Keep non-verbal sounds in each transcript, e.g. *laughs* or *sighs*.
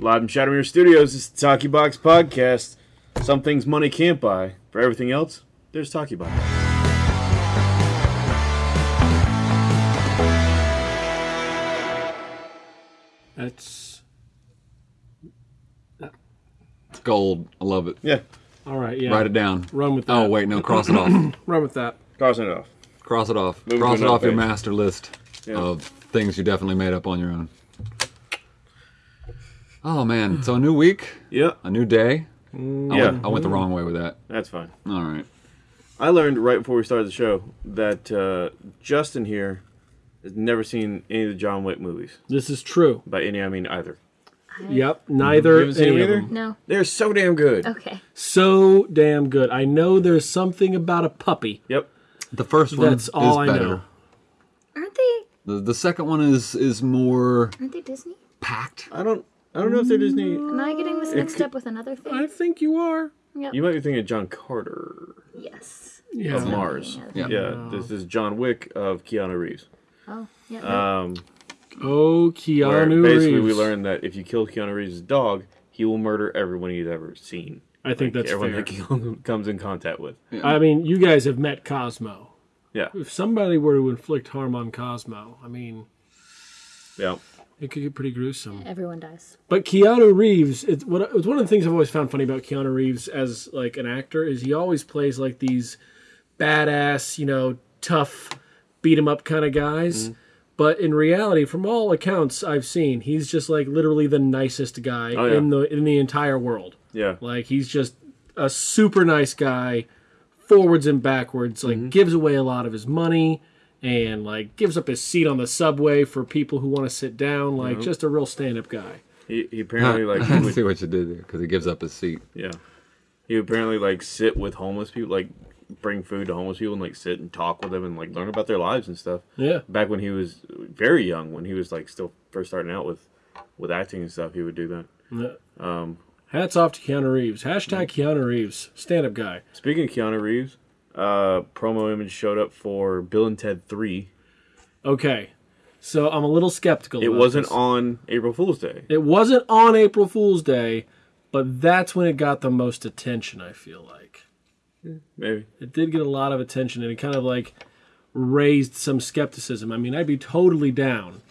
Live from Shadowmere Studios, it's the Talkie Box Podcast. Some things money can't buy. For everything else, there's Talkie Box. That's It's gold. I love it. Yeah, all right. Yeah. Write it down. Run with oh, that. Oh wait, no, cross it off. *clears throat* Run with that. crossing it off. Cross it off. Move to cross it another off your page. master list Yeah. of things you definitely made up on your own. Oh man, so a new week, Yeah, a new day. I, yeah, went, I went the wrong way with that. that's fine. All right. I learned right before we started the show that uh, Justin here has never seen any of the John Wick movies. This is true. By any, I mean either. Yep. Neither You seen any them of either? them. No. They're so damn good. Okay. So damn good. I know there's something about a puppy. Yep. The first one That's is all I better. know. Aren't they? The, the second one is is more Aren't they Disney? packed. I don't. I don't know if they're Disney. Am I getting this mixed up with another thing? I think you are. Yep. You might be thinking of John Carter yes. Yeah. of Mars. Yeah. Yeah, this is John Wick of Keanu Reeves. Oh, yeah. no. Um, Oh, Keanu basically Mm-hmm. we Reeves. learned that if you kill Keanu Reeves' dog, he will murder everyone he's ever seen. I think that's everyone fair. *laughs* that he comes in contact with. I mean, you guys have met Cosmo. Yeah, If somebody were to inflict harm on Cosmo, I mean, yeah. It could get pretty gruesome. Everyone dies. But Keanu Reeves, it's what it's one of the things I've always found funny about Keanu Reeves as like an actor is he always plays like these badass, you know, tough, beat 'em up kind of guys. But in reality, from all accounts I've seen, he's just like literally the nicest guy Oh, yeah. in the in the entire world. Yeah, Like he's just a super nice guy, forwards and backwards. Like Mm-hmm. gives away a lot of his money and like gives up his seat on the subway for people who want to sit down. Like just a real stand up guy. he, he apparently like he *laughs* I would, see what you did there because he gives up his seat. yeah, he apparently like sit with homeless people, like bring food to homeless people and like sit and talk with them and like learn about their lives and stuff. Yeah. Back when he was very young, when he was like still first starting out with with acting and stuff, he would do that. Yeah. Um, Hats off to Keanu Reeves. Hashtag Keanu Reeves. Stand up guy. Speaking of Keanu Reeves, uh, promo image showed up for Bill and Ted Three. Okay. So I'm a little skeptical. It wasn't this. on April Fool's Day. It wasn't on April Fool's Day, but that's when it got the most attention, I feel like. Maybe. It did get a lot of attention and it kind of like raised some skepticism. I mean, I'd be totally down.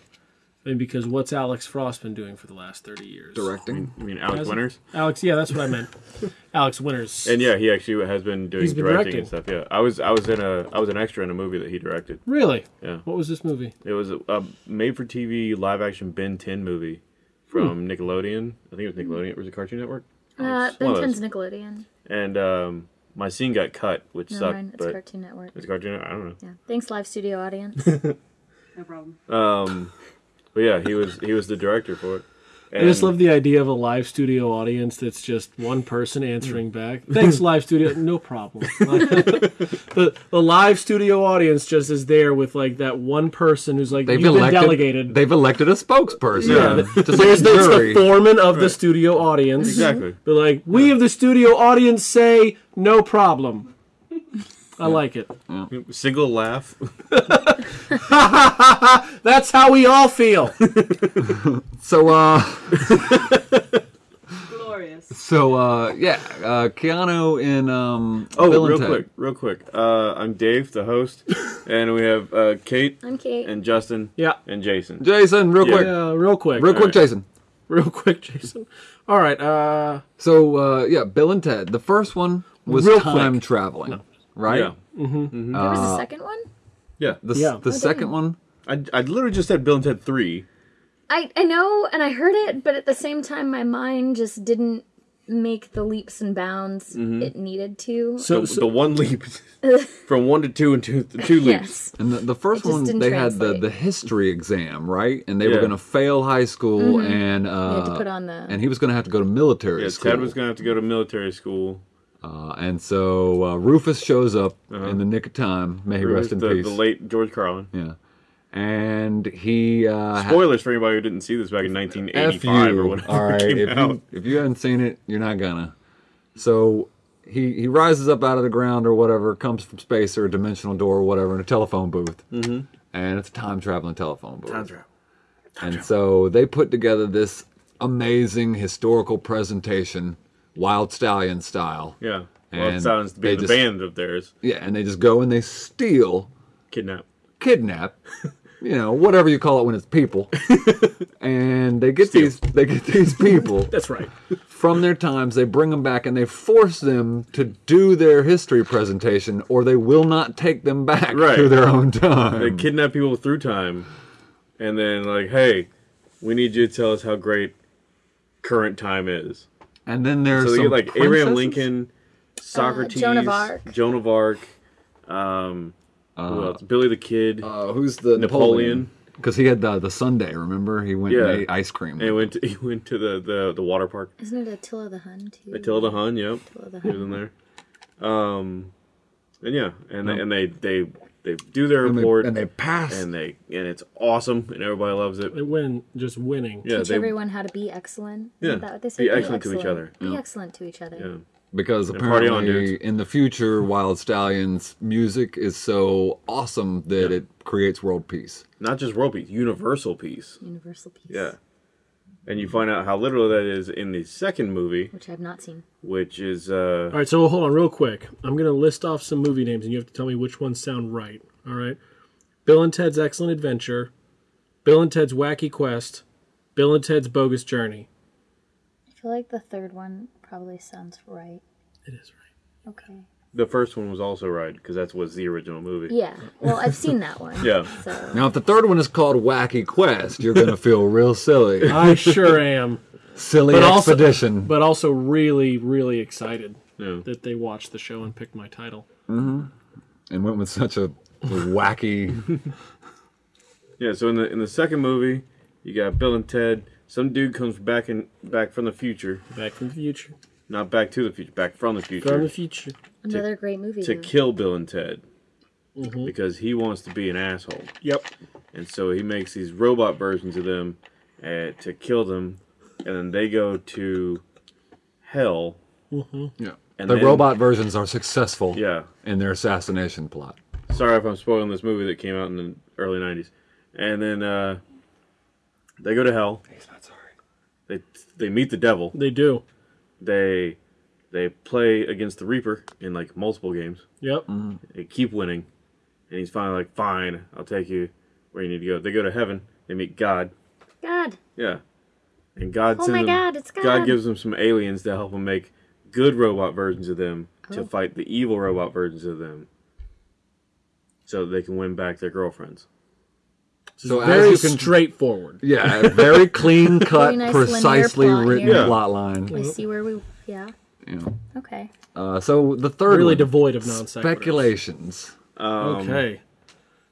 I mean, because what's Alex Frost been doing for the last 30 years? Directing. I mean, Alex Has it? Winters. Alex, yeah, that's what I meant. *laughs* Alex Winters. And yeah, he actually has been doing He's been directing, directing. and stuff. Yeah, I was I was in a I was an extra in a movie that he directed. really? Yeah, What was this movie? it was a, a made-for-TV live-action Ben 10 movie from Nickelodeon. I think it was Nickelodeon. Was it Cartoon Network? Uh, it's one Ben of 10's Nickelodeon. And um, my scene got cut, which No, sucked. Ryan, it's but Cartoon Network. it's Cartoon. Network? I don't know. Yeah. Thanks, live studio audience. *laughs* No problem. Um, but yeah, he was he was the director for it. I just love the idea of a live studio audience that's just one person answering back. Thanks, live studio. No problem. *laughs* the, the live studio audience just is there with like that one person who's like, They've you've elected. been delegated. They've elected a spokesperson. Yeah. Just like There's the, it's the foreman of the studio audience. Exactly. But like, we of the studio audience say, no problem. I like it. Single laugh. *laughs* That's how we all feel. *laughs* So uh, *laughs* Glorious. so uh, yeah, uh, Keanu in um. Oh, Bill and real Ted. quick, real quick. Uh, I'm Dave, the host, and we have uh, Kate I'm Kate. and Justin Yeah. and Jason. Jason, real Yeah. quick, Yeah, real quick. real quick, Alright. Jason. Real quick, Jason. All right. Uh, So uh, yeah, Bill and Ted. The first one was Real time quick. traveling, right? Yeah, there was a second one? yeah. The, Yeah. the Oh, second damn. one. I, I literally just said Bill and Ted Three. I, I know, and I heard it, but at the same time, my mind just didn't make the leaps and bounds it needed to. so, The, so the one leap *laughs* from one to two and two to two leaps. yes. And the, the first one, didn't they had the, the history exam, right? And they were going to fail high school, and uh, Mm-hmm. had to put on the- and he was going to have to go to military Yeah, school. Ted was gonna have to go to military school. Uh, and so uh, Rufus shows up in the nick of time. May he rest in the, peace. the late George Carlin. yeah, and he uh, Spoilers for anybody who didn't see this back in F 1985 you. or whatever. *laughs* All right, came if out. you, if you haven't seen it, you're not gonna. So he he rises up out of the ground or whatever, comes from space or a dimensional door or whatever in a telephone booth, mm-hmm. and it's a time traveling telephone booth. Time travel. and so they put together this amazing historical presentation, Wild Stallion style. Yeah. And sounds to be the just- band of theirs. Yeah, and they just go and they steal, Kidnap. kidnap, you know, whatever you call it when it's people, *laughs* and they get these they get these people *laughs* That's right. from their times. They bring them back and they force them to do their history presentation, or they will not take them back Right. to their own time. They kidnap people through time, and then like, hey, we need you to tell us how great current time is. And then there's So they some get like Abraham? Lincoln, Socrates, Joan of Arc. Joan of Arc, um, who else? Billy the Kid, Uh, who's the Napoleon. Because he had the the sundae. Remember, he went Yeah. and ate ice cream. and he went to, *laughs* he went to the, the, the water park. Isn't it Attila the Hun too? Attila the Hun, yep, Attila the he was in there. Um, and yeah, and they, and they they they do their and, they, report, and they pass. and they and it's awesome, and everybody loves it. They win just winning. Yeah, Teach they, everyone how to be excellent. Yeah. Isn't that what they say? Be excellent to each other. Be excellent to each other. yeah. because And party on, apparently in the future, Wild Stallions music is so awesome that it creates world peace. not just world peace, universal peace. Universal peace. Yeah. And you find out how literal that is in the second movie, Which I've not seen. which is uh All right, so hold on real quick. I'm going to list off some movie names and you have to tell me which ones sound right. All right. Bill and Ted's Excellent Adventure, Bill and Ted's Wacky Quest, Bill and Ted's Bogus Journey. I feel like the third one probably sounds right. It is right. Okay. The first one was also right because that's was the original movie. Yeah. Well, I've seen that one. *laughs* Yeah. So Now, if the third one is called Wacky Quest, you're gonna feel real silly. *laughs* I sure am. Silly But also- expedition. But also really, really excited Yeah. that they watched the show and picked my title. Mm-hmm. and went with such a wacky. *laughs* Yeah, so in the in the second movie, you got Bill and Ted. Some dude comes back in back from the future, Back from the future. not back to the future, back from the future From the future. Another great movie. to though. kill Bill and Ted Mm-hmm. because he wants to be an asshole, Yep. and so he makes these robot versions of them uh, to kill them, and then they go to hell. yeah. And the then- robot versions are successful Yeah, in their assassination plot. sorry if I'm spoiling this movie that came out in the early '90s, and then uh, they go to hell. He's not sorry. They they meet the devil. They do. they they play against the Reaper in like multiple games. Yep. Mm-hmm. They keep winning, and he's finally like, "Fine, I'll take you where you need to go." They go to heaven. They meet God. God. Yeah, and God Oh sends my them. God, it's God. God gives them some aliens to help them make good robot versions of them to Oh. fight the evil robot versions of them, so they can win back their girlfriends. So Very as can, straightforward. yeah, very clean *laughs* cut, nice precisely plot written. Yeah. plot line. We see where we. Yeah. You know. Okay. Uh, so the third Really one, devoid of non sequiturs. speculations. Um, Okay.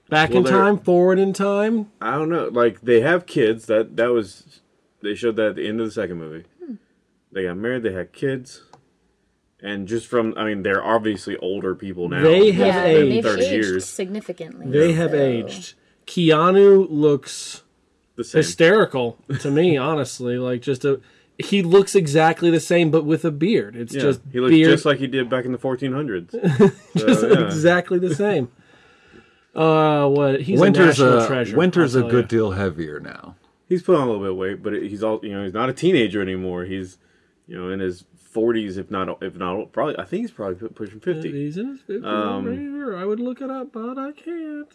Back well, in time, forward in time. I don't know. Like they have kids. That that was they showed that at the end of the second movie. They got married. They had kids, and just from I mean they're obviously older people now. They have yeah, aged. they've aged years. significantly. They have aged. Keanu looks the same. hysterical to me, honestly. Like just a, he looks exactly the same, but with a beard. It's Yeah, just he looks beard, just like he did back in the 1400s. *laughs* just So, yeah. exactly the same. Uh, what? He's Winter's a national a treasure. Winter's a good ya. deal heavier now. He's put on a little bit of weight, but he's all you know. He's not a teenager anymore. He's you know in his 40s, if not if not probably. I think he's probably pushing 50. He's in his 50s. Um, right here. I would look it up, but I can't.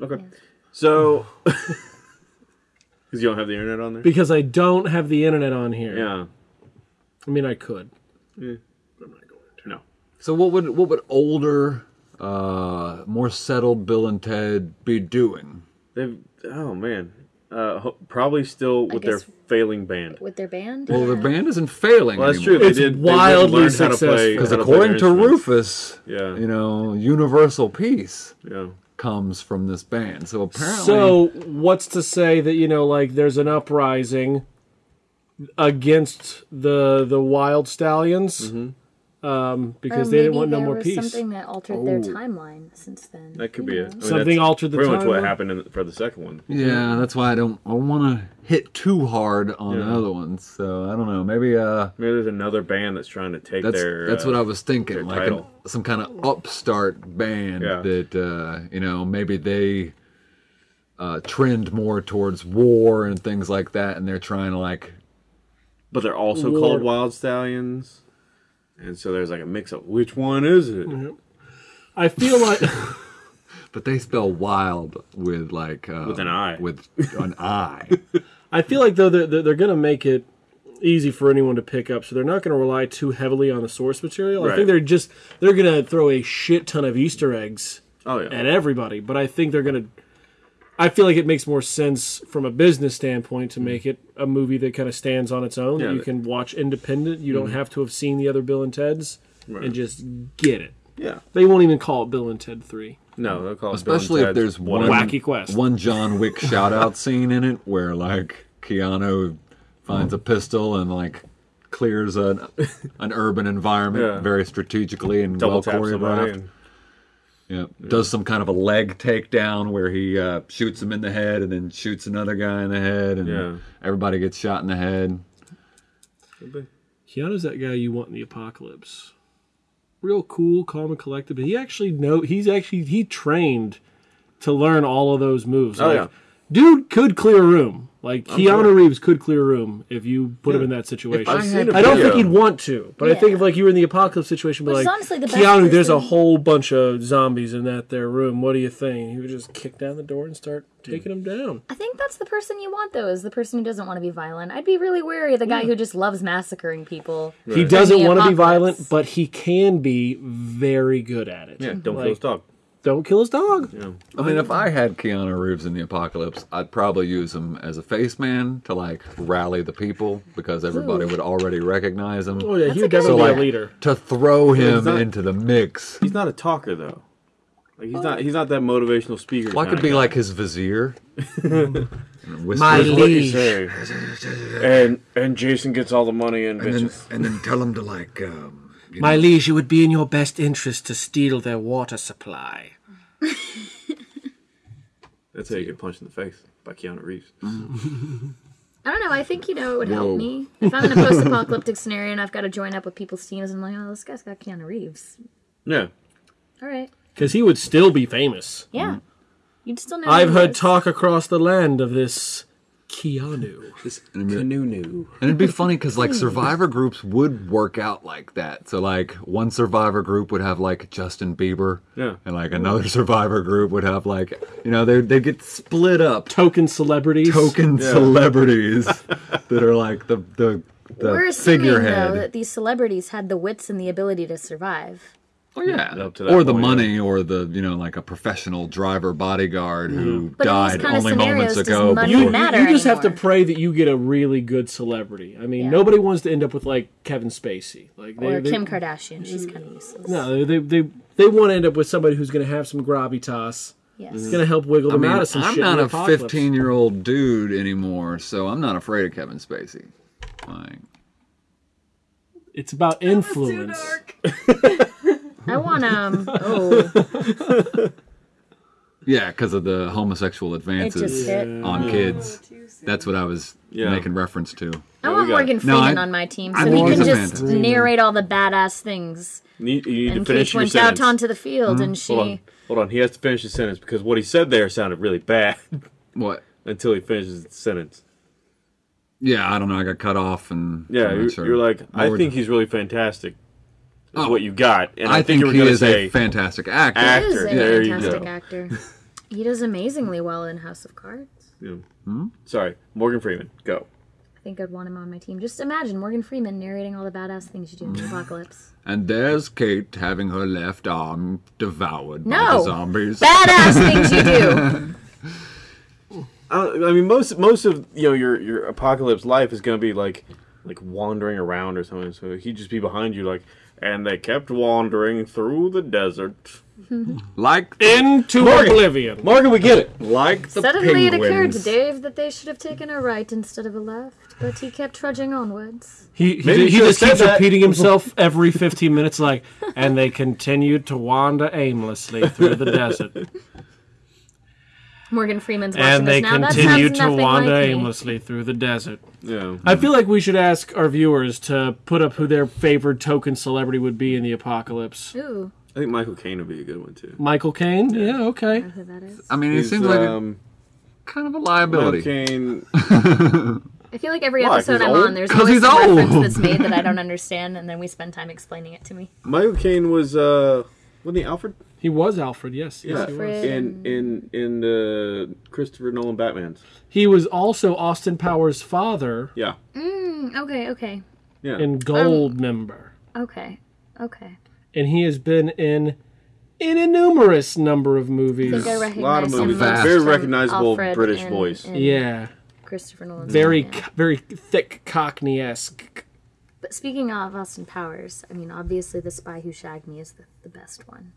Okay, so *laughs* because you don't have the internet on there. Because I don't have the internet on here. Yeah, I mean, I could. Yeah. I'm not going to. no. So what would what would older, uh, more settled Bill and Ted be doing? They've oh man, uh, ho- probably still with their failing band. with their band. Well, yeah. their band isn't failing. Well, that's anymore. true. They did. Wildly learned how to play successful. Because how to play according to. Rufus, Yeah. you know, universal peace Yeah. Comes from this band. So apparently, So, what's to say that you know, like, there's an uprising against the the wild stallions, mm-hmm. Um, because Or they didn't want no more was peace. Something that altered their Oh. timeline since then. That could be it. I mean, Something that's altered the Pretty much what happened in, for the second one. yeah, that's why I don't I want to hit too hard on the Yeah. other ones. So I don't know. Maybe uh, Maybe there's another band that's trying to take that's their. that's uh, what I was thinking, like an, title. some kind of upstart band Yeah. that uh, you know maybe they uh, trend more towards war and things like that, and they're trying to like But they're also War. called wild stallions. And so there's like a mix of which one is it? I feel like *laughs* But they spell wild with like uh, With an I. With *laughs* an I. I feel like though they're, they're, they're going to make it easy for anyone to pick up, so they're not going to rely too heavily on the source material. I think they're just they're going to throw a shit ton of Easter eggs Oh yeah. at everybody, but I think they're going to. I feel like it makes more sense from a business standpoint to mm. make it a movie that kind of stands on its own. Yeah, that you can watch independent. You don't mm-hmm. have to have seen the other Bill and Ted's and just get it. yeah. They won't even call it Bill and Ted Three. No, they'll call it Bill and Especially if there's one Wacky Quest. one John Wick *laughs* shout out scene in it where like Keanu finds a pistol and like clears an an urban environment Yeah. very strategically and double well choreographed. And, Yeah. Does some kind of a leg takedown where he uh, shoots him in the head and then shoots another guy in the head and Yeah. everybody gets shot in the head. Keanu's that guy you want in the apocalypse. Real cool, calm and collected, but he actually know he's actually he trained to learn all of those moves. Oh, Like, yeah. Dude could clear a room. Like Keanu Reeves could clear a room if you put him in that situation. I I don't think he'd want to, but I think if like you were in the apocalypse situation, but like honestly the best Keanu, there's a whole bunch of zombies in that there room. What do you think? He would just kick down the door and start taking them down. I think that's the person you want, though, is the person who doesn't want to be violent. I'd be really wary of the guy who just loves massacring people. He doesn't want to be violent, but he can be very good at it. yeah, don't Like, kill his dog. Don't kill his dog. Yeah. I mean, if I had Keanu Reeves in the apocalypse, I'd probably use him as a face man to like rally the people because everybody would already recognize him. Oh yeah, he would a good definitely idea. be a leader. To throw him not- into the mix. He's not a talker though. Like he's not he's not that motivational speaker. Well, I could kinda be guy. like his vizier. And *laughs* whisper- My Here's what you liege. say. and and Jason gets all the money and and then, bitches. and then tell him to like um, you My know, liege, it would be in your best interest to steal their water supply. *laughs* That's how you get punched in the face by Keanu Reeves. *laughs* I don't know. I think, you know, it would Whoa. help me. If I'm in a *laughs* post apocalyptic scenario and I've got to join up with people's teams, I'm like, oh, this guy's got Keanu Reeves. Yeah. All right. Because he would still be famous. Yeah. You'd still know. I've heard is. talk across the land of this Keanu. and it'd be- Canoe. And it'd be funny because like survivor groups would work out like that. So like one survivor group would have like Justin Bieber, Yeah. and like another *laughs* survivor group would have like you know they they get split up Token celebrities. token celebrities *laughs* that are like the the the We're assuming, figurehead. though, that these celebrities had the wits and the ability to survive. Oh yeah, Up to that or the point, money, or the you know like a professional driver bodyguard who mm-hmm. But died only moments ago. money You, before- you just have to pray that you get a really good celebrity. I mean, Yeah. nobody wants to end up with like Kevin Spacey. Like they, Or they- Kim Kardashian. She's kind of mm. useless. No, they they they want to end up with somebody who's going to have some gravitas. Yes. Going to help wiggle I them mean, out of some I'm shit. in not a 15 year old dude anymore, so I'm not afraid of Kevin Spacey. Like, It's about influence. *laughs* I want um. *laughs* Oh, *laughs* yeah, because of the homosexual advances hit. on kids. That's what I was Yeah. making reference to. I we want got- Morgan No, Freeman I- on my team, I so think he he's can a just narrate all the badass things. You need, you need to And finish Kate your went sentence. out onto the field, and she. Hold on. Hold on. He has to finish his sentence because what he said there sounded really bad *laughs* What? until he finishes the sentence. Yeah, I don't know. I got cut off, and Yeah, I'm not you're, sure. you're like, I Lord. think he's really fantastic. Is Oh. what you got, and I, I think you were he is say a fantastic actor. Act- He is a there you fantastic go. actor. He does amazingly well in House of Cards. Hmm. Sorry, Morgan Freeman. Go. I think I'd want him on my team. Just imagine Morgan Freeman narrating all the badass things you do in the apocalypse. And there's Kate having her left arm devoured by No. the zombies. Badass things you do. *laughs* I, I mean, most most of you know your your apocalypse life is gonna be like like wandering around or something. So he'd just be behind you, like, and they kept wandering through the desert. *laughs* like Into oblivion. Morgan, we get it. like the Suddenly it occurred to Dave that they should have taken a right instead of a left, but he kept trudging onwards. He, he, Maybe he just keeps that. repeating *laughs* himself every 15 minutes, like, and they continued to wander aimlessly through the desert. Morgan Freeman's watching And they this now. That continued sounds to nothing wander like me. aimlessly through the desert. Yeah. I feel like we should ask our viewers to put up who their favorite token celebrity would be in the apocalypse. Ooh, I think Michael Caine would be a good one too. Michael Caine? Yeah, okay. I, who that is? I mean, it He's, seems like um, kind of a Michael liability. Caine. *laughs* I feel like every Why? episode 'Cause I'm old? on, there's always he's some reference that's made that I don't *laughs* understand, and then we spend time explaining it to me. Michael Caine was uh, wasn't he Alfred? He was Alfred. Yes, yes, he was. In in in the Christopher Nolan Batman's. He was also Austin Powers' father Yeah. Mm, okay, okay, Yeah. in Goldmember, okay, okay. and he has been in in a numerous number of movies. think I a recognize lot of movies. Vast. Very recognizable Alfred British and- voice. and Yeah, Christopher Nolan. very yeah. very thick Cockney esque. But speaking of Austin Powers, I mean, obviously, The Spy Who Shagged Me is the, the best one.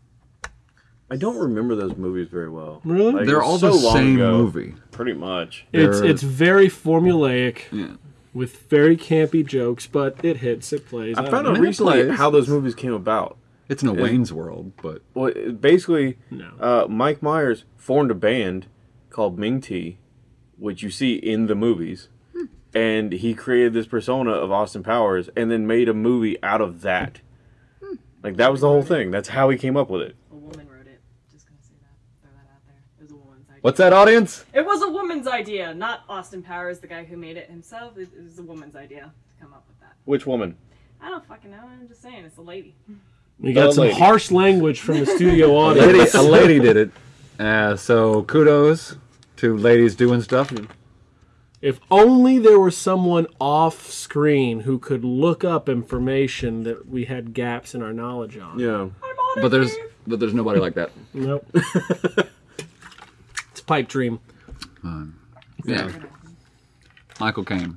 I don't remember those movies very well. Really? Like, They're was all so the same ago. movie. Pretty much. It's They're- it's very formulaic Yeah. with very campy jokes, but it hits, it plays. I don't found out recently plays. how those movies came about. It's in a Wayne's World, but Well, basically, No. uh, Mike Myers formed a band called Ming Tea, which you see in the movies, and he created this persona of Austin Powers, and then made a movie out of that. Like that was the whole thing. That's how he came up with it. A woman wrote it. Just gonna say that. Throw that out there. It was a woman's idea. What's that audience? It was a woman's idea, not Austin Powers, the guy who made it himself. It, it was a woman's idea to come up with that. Which woman? I don't fucking know. I'm just saying, it's a lady. We got The some lady. harsh language from the studio *laughs* A audience. lady, a lady did it. Uh, so kudos to ladies doing stuff. If only there was someone off screen who could look up information that we had gaps in our knowledge on. Yeah. But there's but there's nobody like that. Nope. *laughs* it's a pipe dream. Yeah. Michael Caine.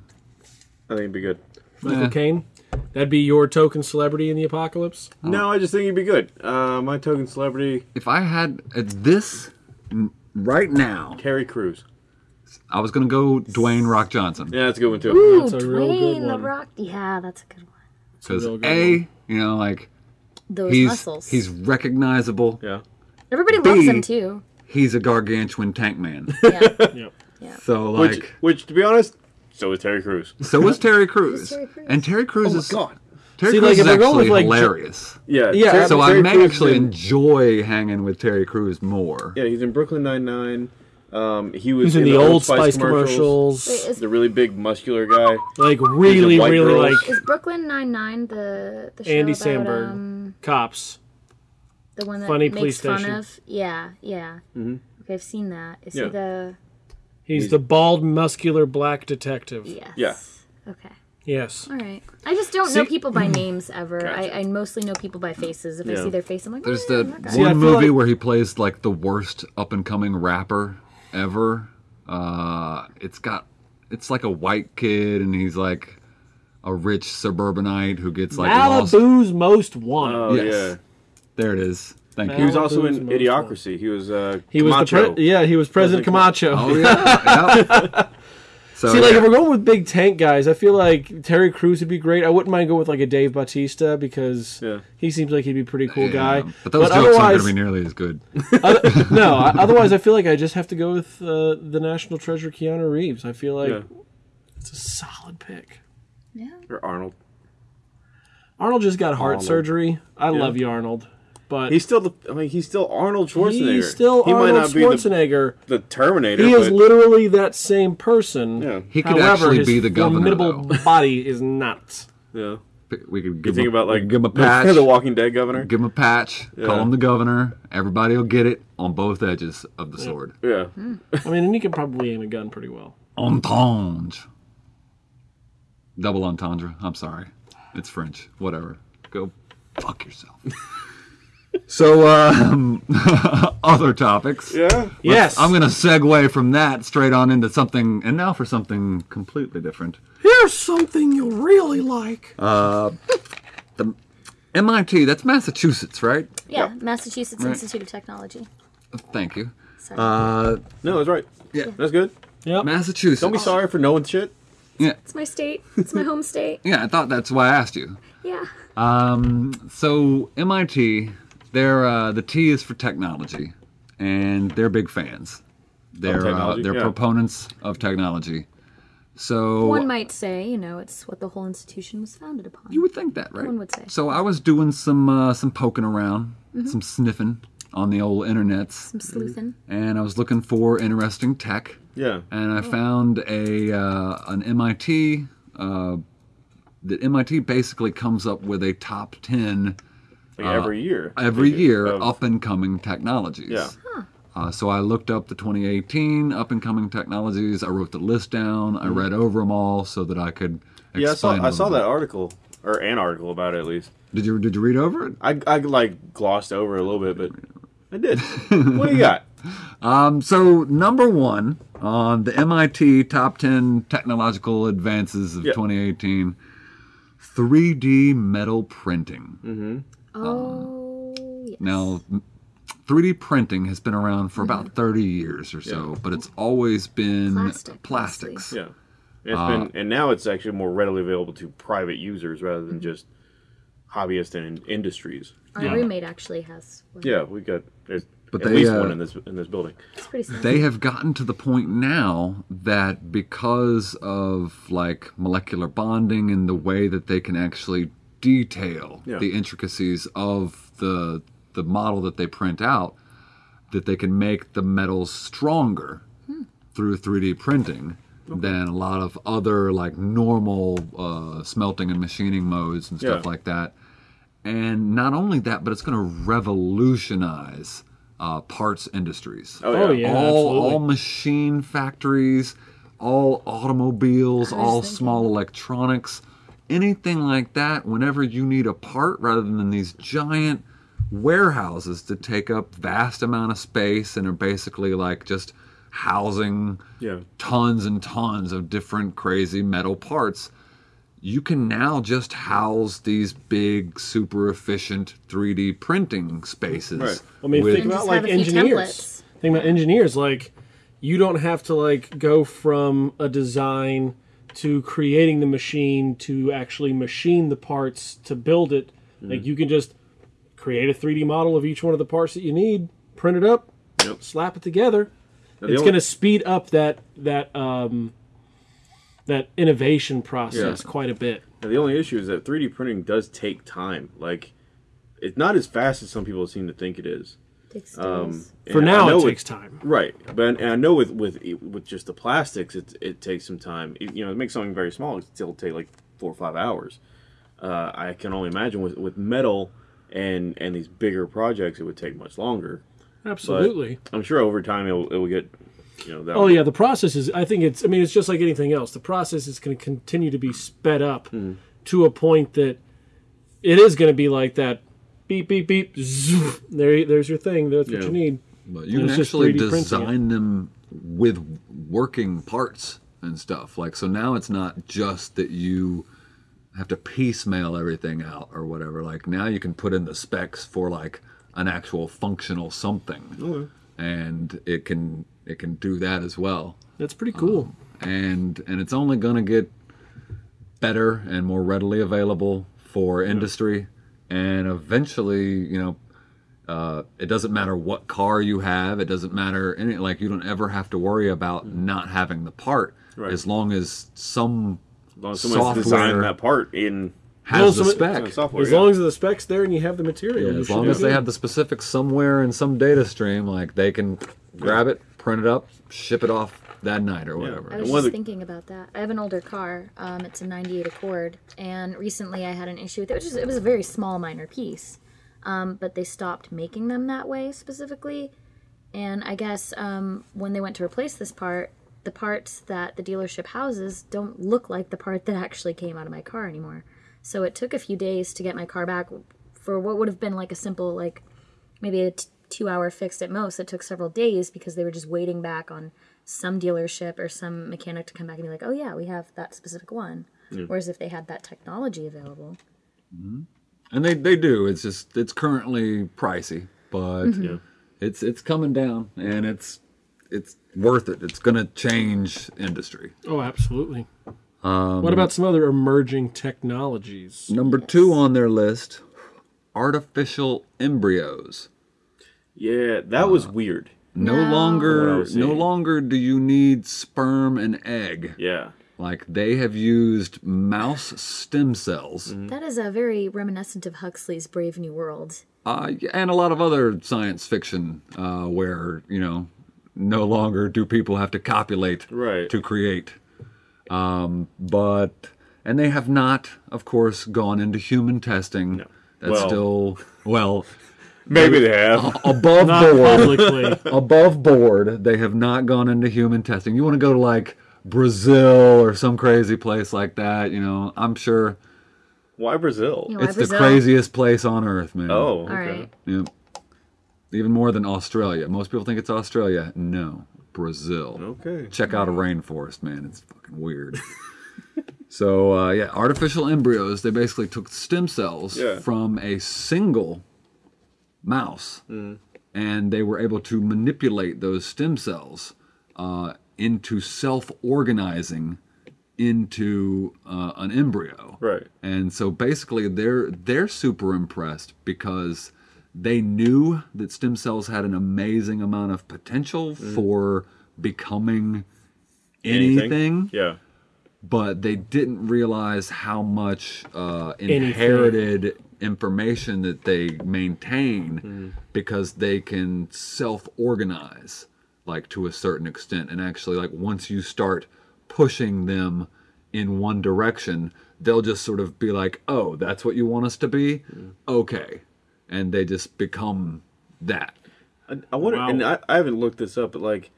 I think it'd be good. Michael Yeah. Caine. That'd be your token celebrity in the apocalypse. No, I just think he'd be good. Uh, my token celebrity, If I had uh, this right now, Terry Crews. I was gonna go Dwayne Rock Johnson Yeah, that's a good one too. Ooh, That's a real good Dwayne the. Rock. Yeah, that's a good one. because real good a you know like Those he's muscles. he's recognizable. Yeah. Everybody loves him too. He's a gargantuan tank man. *laughs* Yeah. *laughs* Yep. so like Which, which, to be honest, so is Terry Crews. so was Terry Crews. Terry Crews. And Terry Crews Oh my is god. Terry See, Crews like, is actually like, hilarious. Yeah. Yeah, Terry- So I may Crews actually in- enjoy hanging with Terry Crews more. Yeah, he's in Brooklyn Nine Nine. Um, he was He's in the Old Old Spice commercials. Wait, is, The really big muscular guy. Like really, really girls. like is Brooklyn Nine Nine the the show Andy about Samberg. um cops. The one that Funny makes police fun station. of? Yeah, yeah. Okay, I've seen that. Is Yeah. he the He's the bald, muscular black detective. yes? Yeah. Okay. Yes. All right. I just don't know people by *clears throat* names ever. Gotcha. I, I mostly know people by faces. If I see their face, I'm like, There's oh, the that guy. See, one movie like- where he plays like the worst up and coming rapper ever. Uh, it's got it's like a white kid and he's like a rich suburbanite who gets like lost. Malibu's most wanted. Oh Yes. yeah. There it is. Thank you. He was also in Malibu's most Idiocracy. He was uh, he was the Camacho. pre- yeah, he was President Camacho. Oh yeah. yep. *laughs* So See, like yeah. if we're going with big tank guys, I feel like Terry Crews would be great. I wouldn't mind going with like a Dave Bautista because Yeah. he seems like he'd be a pretty cool Yeah, guy. But those jokes aren't otherwise, going to be nearly as good. *laughs* other- *laughs* no, I- otherwise I feel like I just have to go with uh, the national treasure, Keanu Reeves. I feel like Yeah. it's a solid pick. Yeah. Or Arnold. Arnold just got heart Arnold. surgery. I love you, Arnold, but He's still the. I mean, he's still Arnold Schwarzenegger. he's still he Arnold might not Schwarzenegger. be the, the Terminator. he is but, literally that same person. Yeah. He could However, actually his be the governor. formidable body is not. Yeah. We could You give think him, about like give him a *laughs* patch. the Walking Dead governor. Give him a patch. Yeah. Call him the governor. Everybody will get it on both edges of the sword. Yeah. Hmm. I mean, and he can probably aim a gun pretty well. Entendre. Double entendre. I'm sorry. It's French. Whatever. Go fuck yourself. *laughs* so, um, *laughs* other topics. Yeah. Yes, I'm going to segue from that straight on into something, and now for something completely different. Here's something you'll really like. The MIT, that's Massachusetts, right? Yeah. Massachusetts Right. Institute of Technology. Thank you. Sorry. Uh, No, that's right. Yeah. That's good. Yeah. Massachusetts. Don't be sorry for knowing shit. Yeah, it's my state. It's my home state. *laughs* yeah, I thought that's why I asked you. Yeah. Um, so MIT, they're uh, the T is for technology, and they're big fans. They're uh, they're yeah. proponents of technology. So One might say, you know, it's what the whole institution was founded upon. you would think that, right? One would say. So I was doing some uh, some poking around, Mm-hmm. some sniffing on the old internets, Some sleuthing. and I was looking for interesting tech. Yeah. and I found a uh, an MIT. Uh, that MIT basically comes up with a top ten Like every year. every Like, year of- up and coming technologies. Yeah. Uh, so I looked up the 2018 up and coming technologies. I wrote the list down. I read over them all so that I could. Mm-hmm. Yeah, I saw, explain a I little saw that article, or an article about it at least. Did you Did you read over it? I, I like glossed over it a little bit, but I did. *laughs* what do you got? Um, so number one on the MIT top 10 technological advances of Yep. 2018, 3D metal printing. Mm-hmm. Oh, yes. Now, 3D printing has been around for Mm-hmm. about 30 years or so, but it's always been Plastic, plastics. Yeah. It's Uh, been, and now it's actually more readily available to private users rather than just hobbyists and in industries. Our Yeah. roommate actually has one. Yeah, we got there's But at they, least uh, one in this in this building. It's pretty simple. They have gotten to the point now that because of like molecular bonding and the way that they can actually detail Yeah. the intricacies of the the model that they print out, that they can make the metals stronger through 3D printing than a lot of other like normal uh, smelting and machining modes and stuff Yeah. like that. And not only that, but it's going to revolutionize uh, parts industries Oh, yeah, all, absolutely. all machine factories, all automobiles, all thinking. small electronics, anything like that. Whenever you need a part, rather than these giant warehouses to take up vast amount of space and are basically like just housing Yeah. tons and tons of different crazy metal parts. You can now just house these big, super efficient 3D printing spaces. Right. I mean, with- think about like have a few engineers. templates. Think about engineers. Like, you don't have to like go from a design to creating the machine to actually machine the parts to build it. Mm-hmm. Like, you can just create a 3D model of each one of the parts that you need, print it up, Yep. slap it together. Now, it's only- going to speed up that that um, that innovation process Yeah. quite a bit. Now, the only issue is that 3D printing does take time. Like, it's not as fast as some people seem to think it is. Takes Um. For now, know it with- takes time. Right, but and I know with with with just the plastics, it it takes some time. It- you know, to make something very small, it still take like four or five hours. Uh, I can only imagine with with metal and and these bigger projects, it would take much longer. Absolutely. I'm sure over time it will, it will get, you know, that. Oh yeah, the process is. I think it's. I mean, it's just like anything else. The process is going to continue to be sped up Hmm. to a point that it is going to be like that. Beep beep beep. Zoof, there, there's your thing. That's what Yeah. you need. But you And can actually 3D printing it. design them with working parts and stuff. Like so now it's not just that you have to piecemeal everything out or whatever. Like now you can put in the specs for like an actual functional something. And it can it can do that as well. That's pretty cool. Um, and and it's only going to get better and more readily available for industry and eventually, you know, uh, it doesn't matter what car you have. It doesn't matter any like you don't ever have to worry about not having the part Right. as long as some as long as someone's software- designed that part in has Well, the so it- spec. software. as yeah. long as the specs there and you have the material, Yeah, as long as they good. have the specifics somewhere in some data stream, like they can grab it, print it up, ship it off that night or whatever. I was And one of just the- thinking about that. I have an older car. Um, it's a '98 Accord, and recently I had an issue with it. Which is, it was a very small, minor piece, um, but they stopped making them that way specifically. And I guess um, when they went to replace this part, the parts that the dealership houses don't look like the part that actually came out of my car anymore. So it took a few days to get my car back for what would have been like a simple, like maybe a t- two hour fix at most. It took several days because they were just waiting back on some dealership or some mechanic to come back and be like, oh, yeah, we have that specific one. Whereas if they had that technology available, mm-hmm. And they, they do. It's just it's currently pricey, but mm-hmm. Yeah. it's it's coming down and it's it's worth it. It's gonna change industry. Oh, absolutely. Um, what about some other emerging technologies? Number two on their list, artificial embryos. Yeah, that was uh, weird. No, No. Longer no longer do you need sperm and egg. Yeah. Like they have used mouse stem cells that is a very reminiscent of Huxley's Brave New World. uh, and a lot of other science fiction uh, where you know no longer do people have to copulate Right. to create. Um, but and they have not, of course, gone into human testing. That's Well- still well Maybe they have. above Not board. publicly. *laughs* above board. They have not gone into human testing. You want to go to like Brazil or some crazy place like that, you know? I'm sure Why Brazil? You know, Why it's Brazil? the craziest place on earth, man. Oh, All okay. right. Yep. Even more than Australia. Most people think it's Australia. No, Brazil. Okay. Check out a rainforest, man. It's fucking weird. *laughs* so, uh, yeah, artificial embryos, they basically took stem cells Yeah. from a single mouse and they were able to manipulate those stem cells uh, into self organizing into uh, an embryo. Right. And so basically they're they're super impressed because they knew that stem cells had an amazing amount of potential for becoming anything, Yeah. but they didn't realize how much uh, Anything. Inherited information that they maintain mm-hmm. because they can self-organize like to a certain extent and actually like once you start pushing them in one direction they'll just sort of be like oh that's what you want us to be mm-hmm. okay and they just become that I, I wonder, Wow. and I, I haven't looked this up, but like,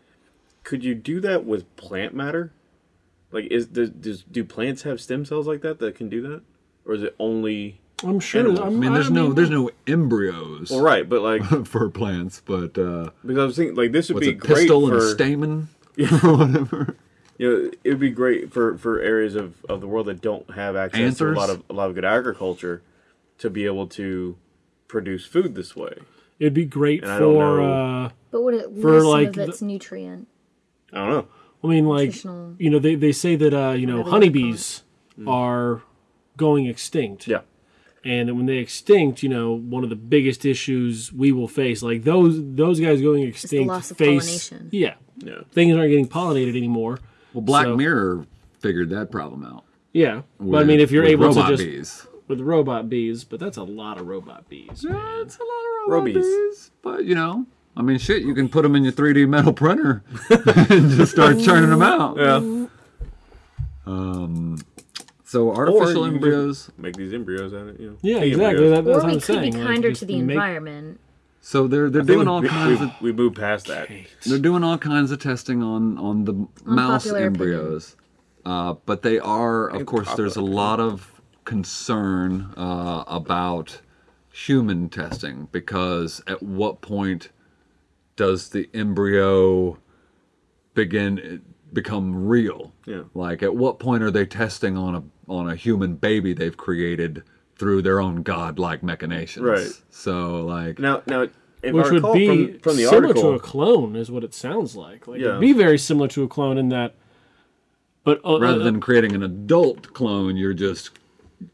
could you do that with plant matter? Like, is does, does do plants have stem cells like that that can do that, or is it only? I'm sure. I'm, i mean there's no mean, there's no embryos Well, right, but like, *laughs* for plants but uh because I was thinking like this would be a great pistil and a for stamen *laughs* or whatever you know it would be great for for areas of of the world that don't have access to a lot of a lot of good agriculture to be able to produce food this way. It'd be great And for. Uh, But would it For, lose some like, of the- its nutrient? I don't know. I mean, like you know, they they say that uh, you know Whatever you wanna call honeybees are going extinct. Yeah. And that when they extinct, you know, one of the biggest issues we will face, like those those guys going extinct, loss of face pollination. yeah, Yeah. things aren't getting pollinated anymore. Well, Black So- Mirror figured that problem out. Yeah, but I mean, if you're with able to just bees. with robot bees, but that's a lot of robot bees. man. It's a lot of robot Robies. bees, but you know, I mean, shit, you can put them in your 3D metal printer *laughs* and just start *laughs* churning them out. Yeah. Um, So artificial you embryos. Make these embryos out of it. You know. Yeah, exactly. That, that's Or what we I'm could saying. be like, kinder just to the make- environment. So they're they're I doing all we, kinds we, of we moved past that. they're doing all kinds of testing on on the mouse embryos. Uh, but they are, of course, there's a lot of concern uh, about human testing because at what point does the embryo begin become real? Yeah. Like at what point are they testing on a on a human baby they've created through their own godlike machinations? Right. So like Now, now, if which I would be from, from the similar article, to a clone, is what it sounds like. Like Yeah. it'd be very similar to a clone in that, but uh, rather uh, than creating an adult clone, you're just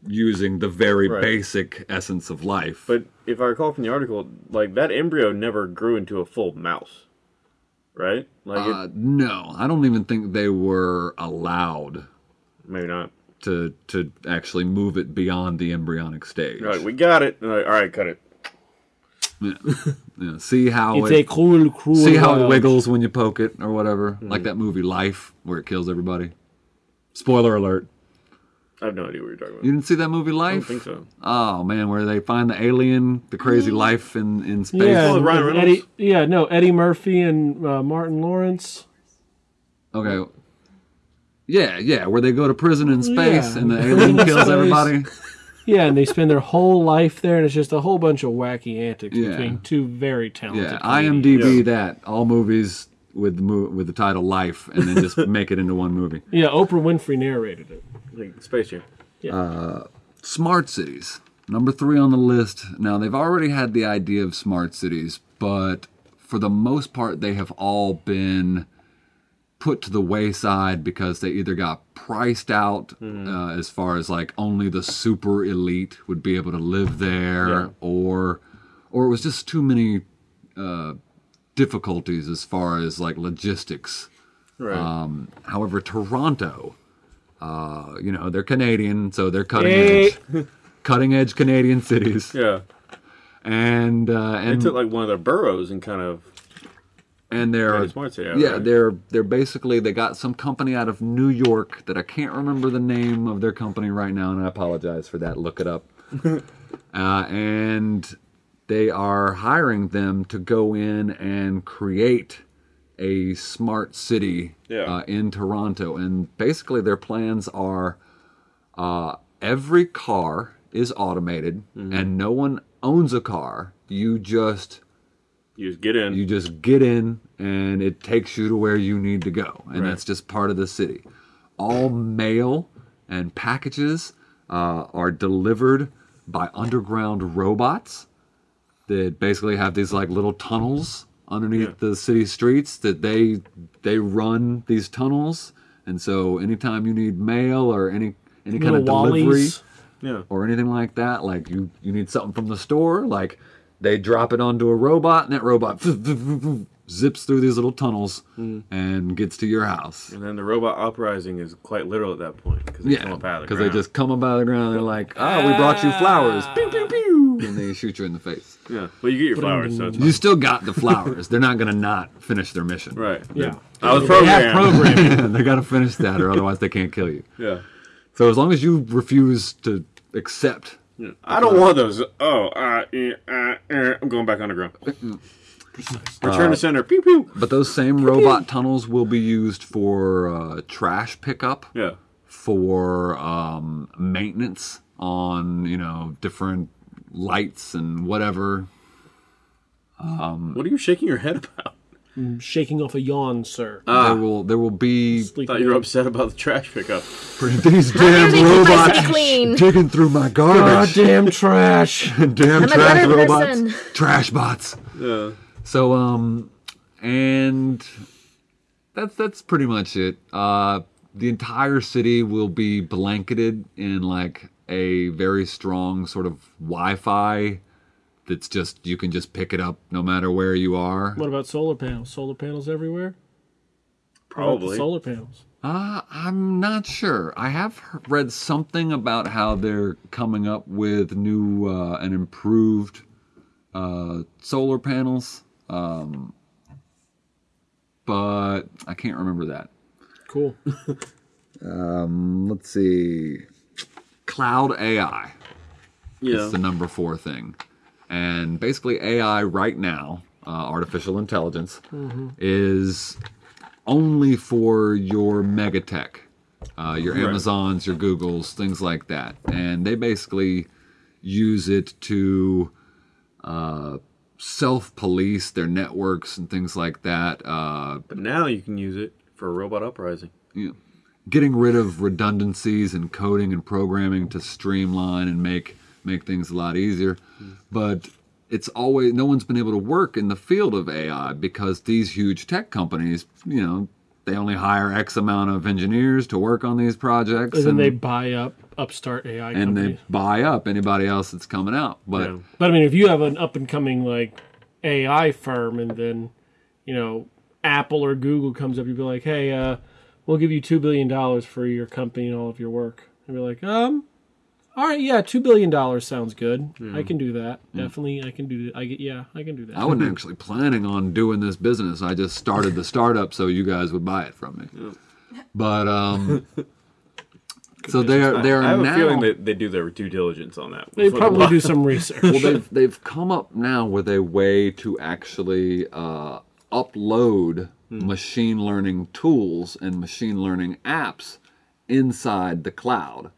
using the very Right. basic essence of life. but if I recall from the article, like that embryo never grew into a full mouse, right? Like, uh, no, I don't even think they were allowed maybe not. to to actually move it beyond the embryonic stage. They're we got it. And they're like, all right, cut it. Yeah, see how it's it a cruel, cruel. see how it wiggles when you poke it or whatever. Mm-hmm. Like that movie Life, where it kills everybody. Spoiler alert! I have no idea what you're talking about. You didn't see that movie I Life? don't think so. Oh man, where they find the alien, the crazy life in in space. Yeah, Oh, Ryan Reynolds? Eddie, yeah, no, Eddie Murphy and uh, Martin Lawrence. Okay. Yeah, yeah, where they go to prison in space Yeah. and the alien *laughs* kills everybody. Yeah, and they spend their whole life there, and it's just a whole bunch of wacky antics Yeah. between two very talented. Yeah, comedians. IMDb Yeah. that all movies with the mo- with the title Life, and then just make it into one movie. *laughs* Yeah, Oprah Winfrey narrated it. Like Space Jam. Smart cities, number three on the list. Now they've already had the idea of smart cities, but for the most part, they have all been put to the wayside because they either got priced out uh, as far as like only the super elite would be able to live there, Yeah. or or it was just too many uh, difficulties as far as like logistics. Right. Um, however, Toronto, uh, you know, they're Canadian, so they're cutting edge, cutting edge Canadian cities, *laughs* yeah. and uh, They and took like one of their boroughs and kind of and they're city, yeah right? they're they're basically they got some company out of New York that I can't remember the name of their company right now, and I apologize for that. Look it up. *laughs* uh, and they are hiring them to go in and create a smart city Yeah. uh, in Toronto, and basically their plans are uh, every car is automated, Mm-hmm. and no one owns a car. You just You just get in. you just get in and it takes you to where you need to go and Right. that's just part of the city all mail and packages uh, are delivered by underground robots that basically have these like little tunnels underneath Yeah. the city streets that they they run these tunnels and so anytime you need mail or any any kind of Little delivery Wallies. yeah. or anything like that. Like you, you need something from the store, like they drop it onto a robot, and that robot *laughs* zips through these little tunnels Mm. and gets to your house. And then the robot uprising is quite literal at that point because they Yeah, come up out of the because they just come up out of the ground. And they're like, "Oh, we brought you flowers," pew pew pew, and they shoot you in the face. yeah. Well, you get your flowers, so it's You still got the flowers. they're not gonna not finish their mission. right. Yeah. I was They programmed. programming. *laughs* they got to finish that, or otherwise they can't kill you. Yeah. So as long as you refuse to accept I don't want those. Oh, uh, uh, eh. I'm going back underground. Return to center. Pew pew. But those same robot tunnels will be used for uh, trash pickup, Yeah. for um, maintenance on you know different lights and whatever. What are you shaking your head about? Shaking off a yawn, sir. there will there will be I Sleeping thought you were upset about the trash pickup. these damn do they keep my robots city clean? digging through my garbage. Goddamn trash. *laughs* damn I'm a trash better robots, person. trash bots. Yeah. So um, and that's that's pretty much it. Uh, the entire city will be blanketed in like a very strong sort of Wi-Fi. That's just you can just pick it up no matter where you are. What about solar panels? Solar panels everywhere? What about the Probably. Solar panels. Uh, I'm not sure. I have read something about how they're coming up with new uh, and improved uh, solar panels, um, but I can't remember that. Cool. *laughs* Let's see. Cloud AI Yeah. is the number four thing. And basically, AI right now, uh, artificial intelligence, is only for your megatech, uh, your Right. Amazons, your Googles, things like that. And they basically use it to uh, self police their networks and things like that. Uh, But now you can use it for a robot uprising. know, getting rid of redundancies and coding and programming to streamline and make make things a lot easier. But it's always no one's been able to work in the field of AI because these huge tech companies, you know, they only hire X amount of engineers to work on these projects, And and, they buy up upstart AI and companies. they buy up anybody else that's coming out. But Yeah. But I mean, if you have an up and coming like AI firm, and then you know Apple or Google comes up, you'd be like, "Hey, uh, we'll give you two billion dollars for your company and all of your work." And be like, "Um, all right, yeah, two billion dollars sounds good. I can do that. Definitely, I can do that. I get, yeah, I can do that." I wasn't actually planning on doing this business. I just started the startup so you guys would buy it from me. But um, *laughs* so they are they are I have now. a feeling that they do their due diligence on that. they probably do some research. well, they've they've come up now with a way to actually uh, upload machine learning tools and machine learning apps inside the cloud.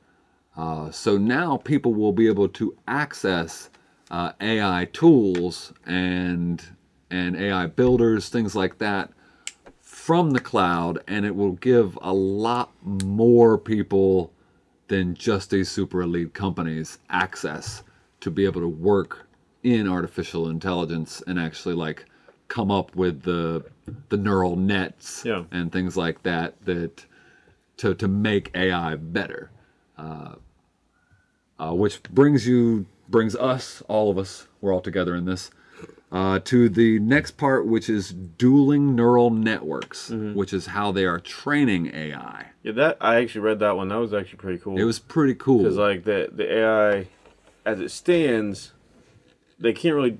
Uh, so now people will be able to access uh, AI tools and and AI builders, things like that, from the cloud, and it will give a lot more people than just these super elite companies access to be able to work in artificial intelligence and actually like come up with the the neural nets Yeah. and things like that that to to make AI better. Uh, uh, which brings you brings us all of us we're all together in this uh, to the next part, which is dueling neural networks, which is how they are training AI. Yeah, that I actually read that one. That was actually pretty cool. It was pretty cool. because like the the AI, as it stands, they can't really.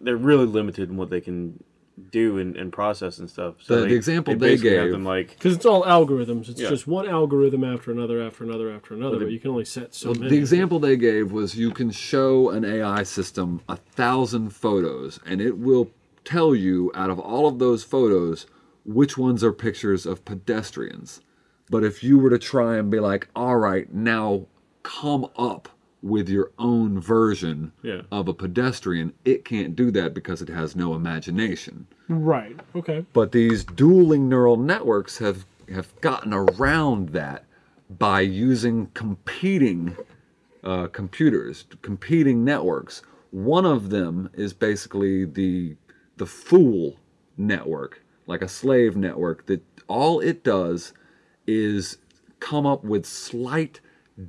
They're really limited in what they can do and, and process and stuff. So The- they, the example they basically have gave- them like Because it's all algorithms. It's Yeah. just one algorithm after another, after another, after another. But you can only set so Well, many. the example they gave was you can show an AI system a thousand photos, and it will tell you out of all of those photos which ones are pictures of pedestrians. But if you were to try and be like, all right, now come up with your own version Yeah. of a pedestrian, it can't do that because it has no imagination. Right. Okay. But these dueling neural networks have, have gotten around that by using competing uh, computers, competing networks. One of them is basically the the fool network, like a slave network that all it does is come up with slight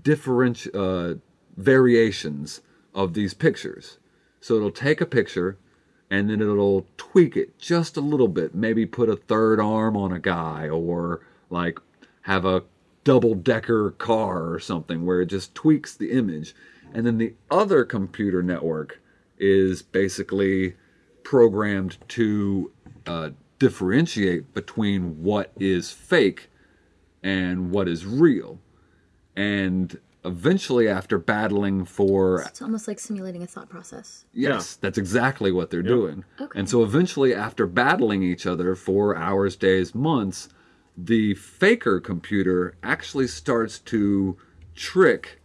different uh, variations of these pictures. So it'll take a picture and then it'll tweak it just a little bit. Maybe put a third arm on a guy or like have a double decker car or something where it just tweaks the image. And then the other computer network is basically programmed to uh, differentiate between what is fake and what is real. And eventually, after battling for It's almost like simulating a thought process. Yes, that's exactly what they're doing. Okay. And so eventually, after battling each other for hours, days, months, the faker computer actually starts to trick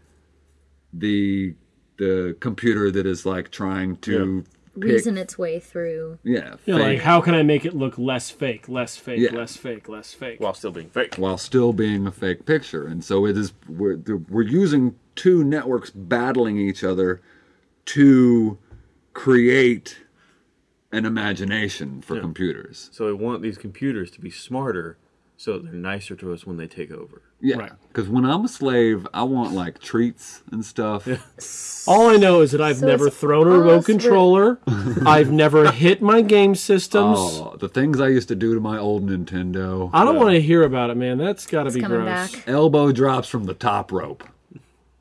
the the computer that is like trying to pick, Reason its way through. yeah, Yeah, like how can I make it look less fake, less fake, Yeah. less fake, less fake? while still being fake. while still being a fake picture. And so it is we're we're using two networks battling each other to create an imagination for computers. So we want these computers to be smarter, so they're nicer to us when they take over. Yeah, Right. because when I'm a slave, I want like treats and stuff. *laughs* All I know is that I've So never thrown a remote controller. *laughs* I've never hit my game systems. Oh, the things I used to do to my old Nintendo. I don't want to hear about it, man. That's got to It's be coming gross. back. Elbow drops from the top rope.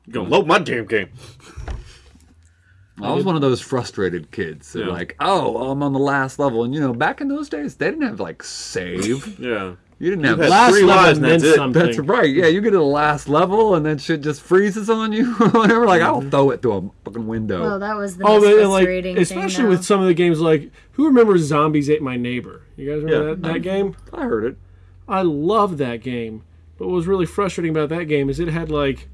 You gonna load my damn game? I was one of those frustrated kids that Yeah. like, oh, I'm on the last level, and you know, back in those days, they didn't have like save. *laughs* Yeah. You didn't have had Last Three level lives and meant that's it. something. That's right. Yeah, you get to the last level and then shit just freezes on you or *laughs* whatever. Like, I'll mm-hmm. throw it through a fucking window. Well, that was the Oh, most but and, like frustrating especially thing. with some of the games, like who remembers Zombies Ate My Neighbor? You guys remember Yeah. that, that mm-hmm. game? I heard it. I loved that game. But what was really frustrating about that game is it had like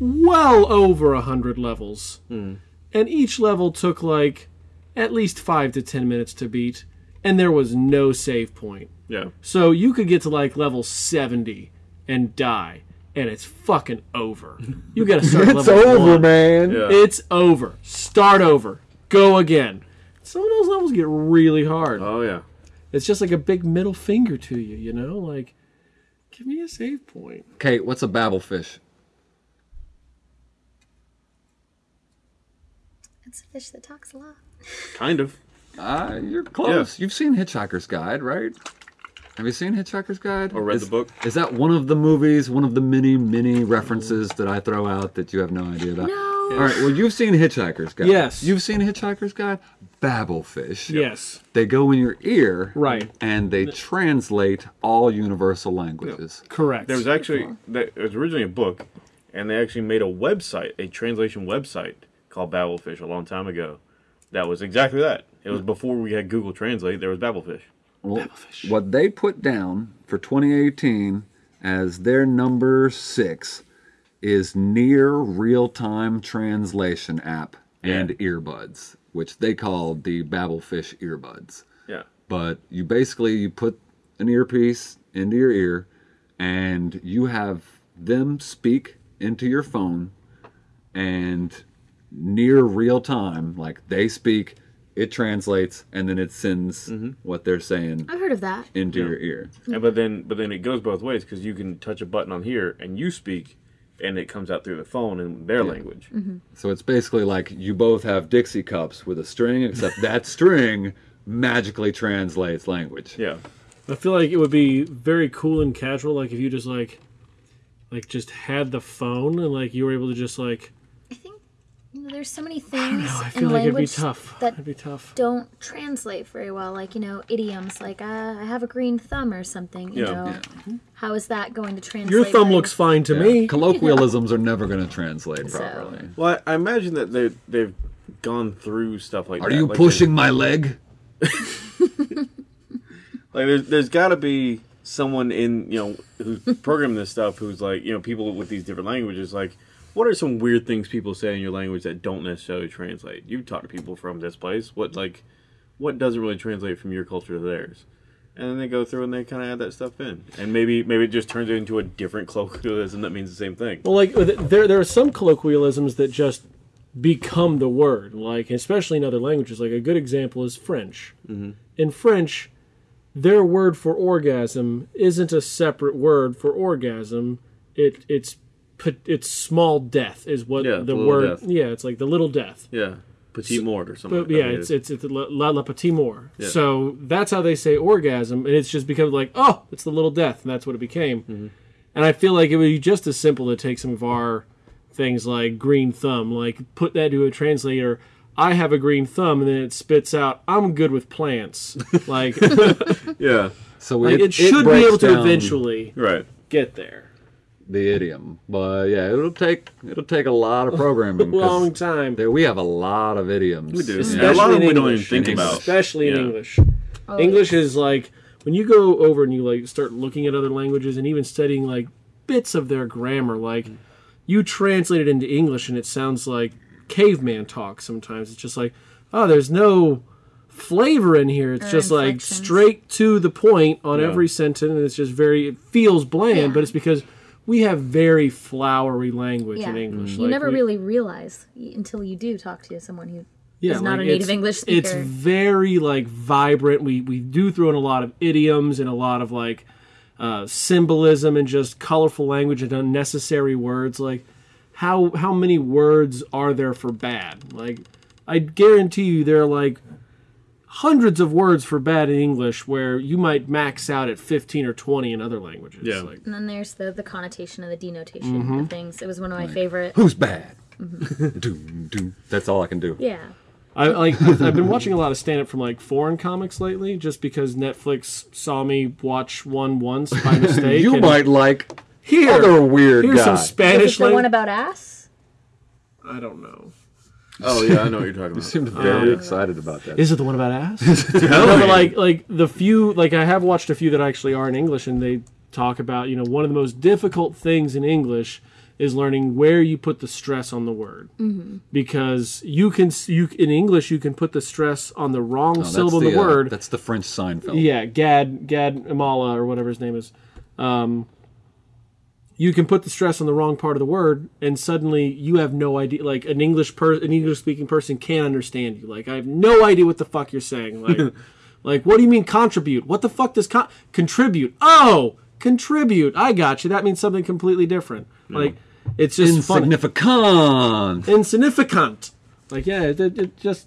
well over a hundred levels, hmm. and each level took like at least five to ten minutes to beat, and there was no save point. Yeah. So you could get to like level seventy and die, and it's fucking over. You got to *laughs* start. It's level over, one. man. Yeah. It's over. Start over. Go again. Some of those levels get really hard. Oh yeah. It's just like a big middle finger to you, you know? Like, give me a save point. Okay, what's a Babel fish? It's a fish that talks a lot. Kind of. Uh, you're close. You've seen Hitchhiker's Guide, right? Have you seen Hitchhiker's Guide? Or read Is- the book? Is that one of the movies, one of the many, many references that I throw out that you have no idea about? No. All right, well, you've seen Hitchhiker's Guide. Yes. You've seen Hitchhiker's Guide? Babel fish. Yes. They go in your ear. Right. And they translate all universal languages. Correct. There was actually that it was originally a book, and they actually made a website, a translation website called Babel Fish a long time ago. That was exactly that. It was before we had Google Translate. There was Babel Fish. Well, what they put down for 2018 as their number six is near real time translation app and earbuds, which they called the Babel fish earbuds. Yeah. But you basically you put an earpiece into your ear and you have them speak into your phone and near real time, like they speak, it translates, and then it sends mm-hmm. what they're saying I've heard of that. into your ear. Mm-hmm. And but then but then it goes both ways because you can touch a button on here and you speak, and it comes out through the phone in their language. Mm-hmm. So it's basically like you both have Dixie cups with a string, except that *laughs* string magically translates language. Yeah. I feel like it would be very cool and casual, like if you just like, like just had the phone and like you were able to just like, I think There's so many things I in feel like it'd be language tough. that It'd be tough. don't translate very well. Like you know, idioms like uh, "I have a green thumb" or something. You Yeah. know, how is that going to translate? Your thumb very- looks fine to Yeah. me. Colloquialisms are never going to translate So- properly. Well, I, I imagine that they they've gone through stuff like that. Are that. you Like, pushing my leg? *laughs* Like there's there's got to be someone in you know who's programming this stuff who's like you know people with these different languages like what are some weird things people say in your language that don't necessarily translate? You talk to people from this place. What like what doesn't really translate from your culture to theirs? And then they go through and they kind of add that stuff in, and maybe maybe it just turns it into a different *laughs* colloquialism that means the same thing. Well, like there, there are some colloquialisms that just become the word. Like especially in other languages. Like a good example is French. Mm-hmm. In French, their word for orgasm isn't a separate word for orgasm. It it's it's small death is what Yeah, the, the word. death. Yeah, it's like the little death. Yeah, petite mort or something. But like yeah, it's it's it's la, la, la petit mort. Yeah. So that's how they say orgasm, and it's just become like, oh, it's the little death, and that's what it became. Mm-hmm. And I feel like it would be just as simple to take some of our things like green thumb, like put that to a translator. I have a green thumb, and then it spits out, "I'm good with plants." Like, *laughs* yeah, So like it, should be breaks able to eventually right. get there. The idiom, but yeah, it'll take it'll take a lot of programming. *laughs* 'cause Long time, there- we have a lot of idioms. We do. especially Yeah, a lot of in them we don't English. even think about. especially in English. Oh, English is like when you go over and you like start looking at other languages and even studying like bits of their grammar, like you translate it into English and it sounds like caveman talk sometimes. It's just like, oh, there's no flavor in here. It's Or just like straight to the point on Yeah. every sentence and it's just very it feels bland, Yeah. but it's because we have very flowery language Yeah. in English. You Like, never we- really realize until you do talk to someone who yeah, is not like, a native English speaker. It's very like vibrant. We we do throw in a lot of idioms and a lot of like uh, symbolism and just colorful language and unnecessary words. Like how how many words are there for bad? Like I guarantee you there are like hundreds of words for bad in English where you might max out at 15 or 20 in other languages. Yeah. Like, And then there's the the connotation and the denotation Mm-hmm. of things. It was one of my favorite. Who's bad? *laughs* doom, doom. That's all I can do. Yeah. I like. I've been watching a lot of stand up from like foreign comics lately, just because Netflix saw me watch one once by *laughs* mistake. You might like here. other weird Here's guy. some Is it Spanish the one about ass? I don't know. Oh yeah, I know what you're talking about. You seemed very excited about that. Is it the one about ass? *laughs* *laughs* no, but like like the few like I have watched a few that actually are in English, and they talk about you know one of the most difficult things in English is learning where you put the stress on the word because you can you in English you can put the stress on the wrong No, that's syllable in the uh, word that's the French Seinfeld. Yeah, Gad Gad Elmaleh or whatever his name is. Um, you can put the stress on the wrong part of the word, and suddenly you have no idea. Like an English per an English speaking person can't understand you. Like I have no idea what the fuck you're saying. Like, *laughs* like what do you mean contribute? What the fuck does con- contribute? Oh, contribute. I got you. That means something completely different. Like it's just funny Insignificant. insignificant. Like yeah, it, it, it just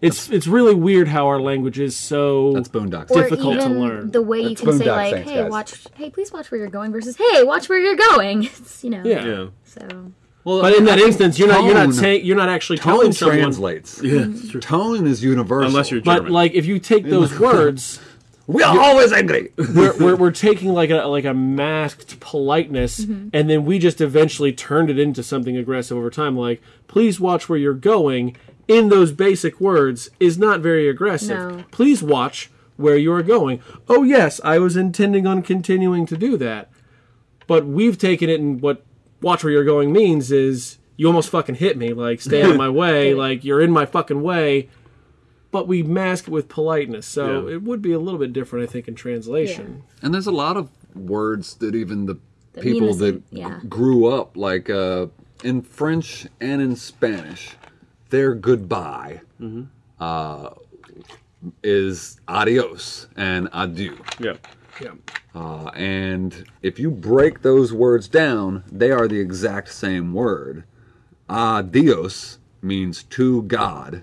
it's it's really weird how our language is so That's Boondocks. Or Difficult to learn. the way you That's can say like, Saints, "Hey, guys. watch! Hey, please watch where you're going," versus "Hey, watch where you're going." *laughs* It's you know. yeah. Yeah, So Well, But in that instance, you're not you're not saying you're not actually tone telling someone. translates. yeah, it's true. Tone is universal. Unless you're German. But like if you take those words, we are always angry. *laughs* we're, we're, we're taking like a like a masked politeness, Mm-hmm. and then we just eventually turned it into something aggressive over time. Like, please watch where you're going. In those basic words is not very aggressive. No. Please watch where you are going. Oh yes, I was intending on continuing to do that, but we've taken it and what watch where you're going means is you almost fucking hit me. Like stay out of my *laughs* way. Like you're in my fucking way. But we mask it with politeness, so Yeah. it would be a little bit different, I think, in translation. And there's a lot of words that even the people that same- yeah. grew up like uh, in French and in Spanish, their goodbye Mm-hmm. uh, is adios and adieu. yeah, Yeah. Uh, and if you break those words down, they are the exact same word. Adios means to God.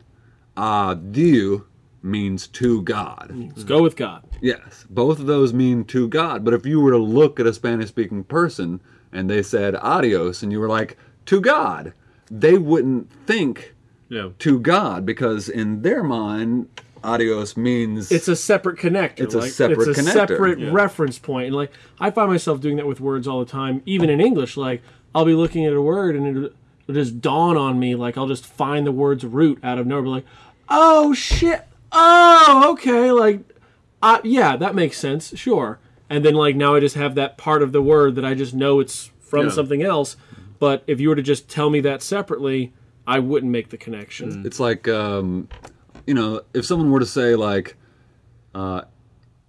Adieu means to God. Let's go with God. Yes, both of those mean to God. But if you were to look at a Spanish speaking person and they said adios and you were like, to God, they wouldn't think Yeah. to God because in their mind, adios means it's a separate connector. It's a like, separate it's a connector. separate Yeah. reference point. And like I find myself doing that with words all the time, even in English. Like I'll be looking at a word and it'll, it'll just dawn on me. Like I'll just find the word's root out of nowhere. Be like, oh shit, oh okay, like, uh, yeah, that makes sense, sure. And then like now I just have that part of the word that I just know it's from Yeah. something else. But if you were to just tell me that separately, I wouldn't make the connection. It's like, um, you know, if someone were to say, like, uh,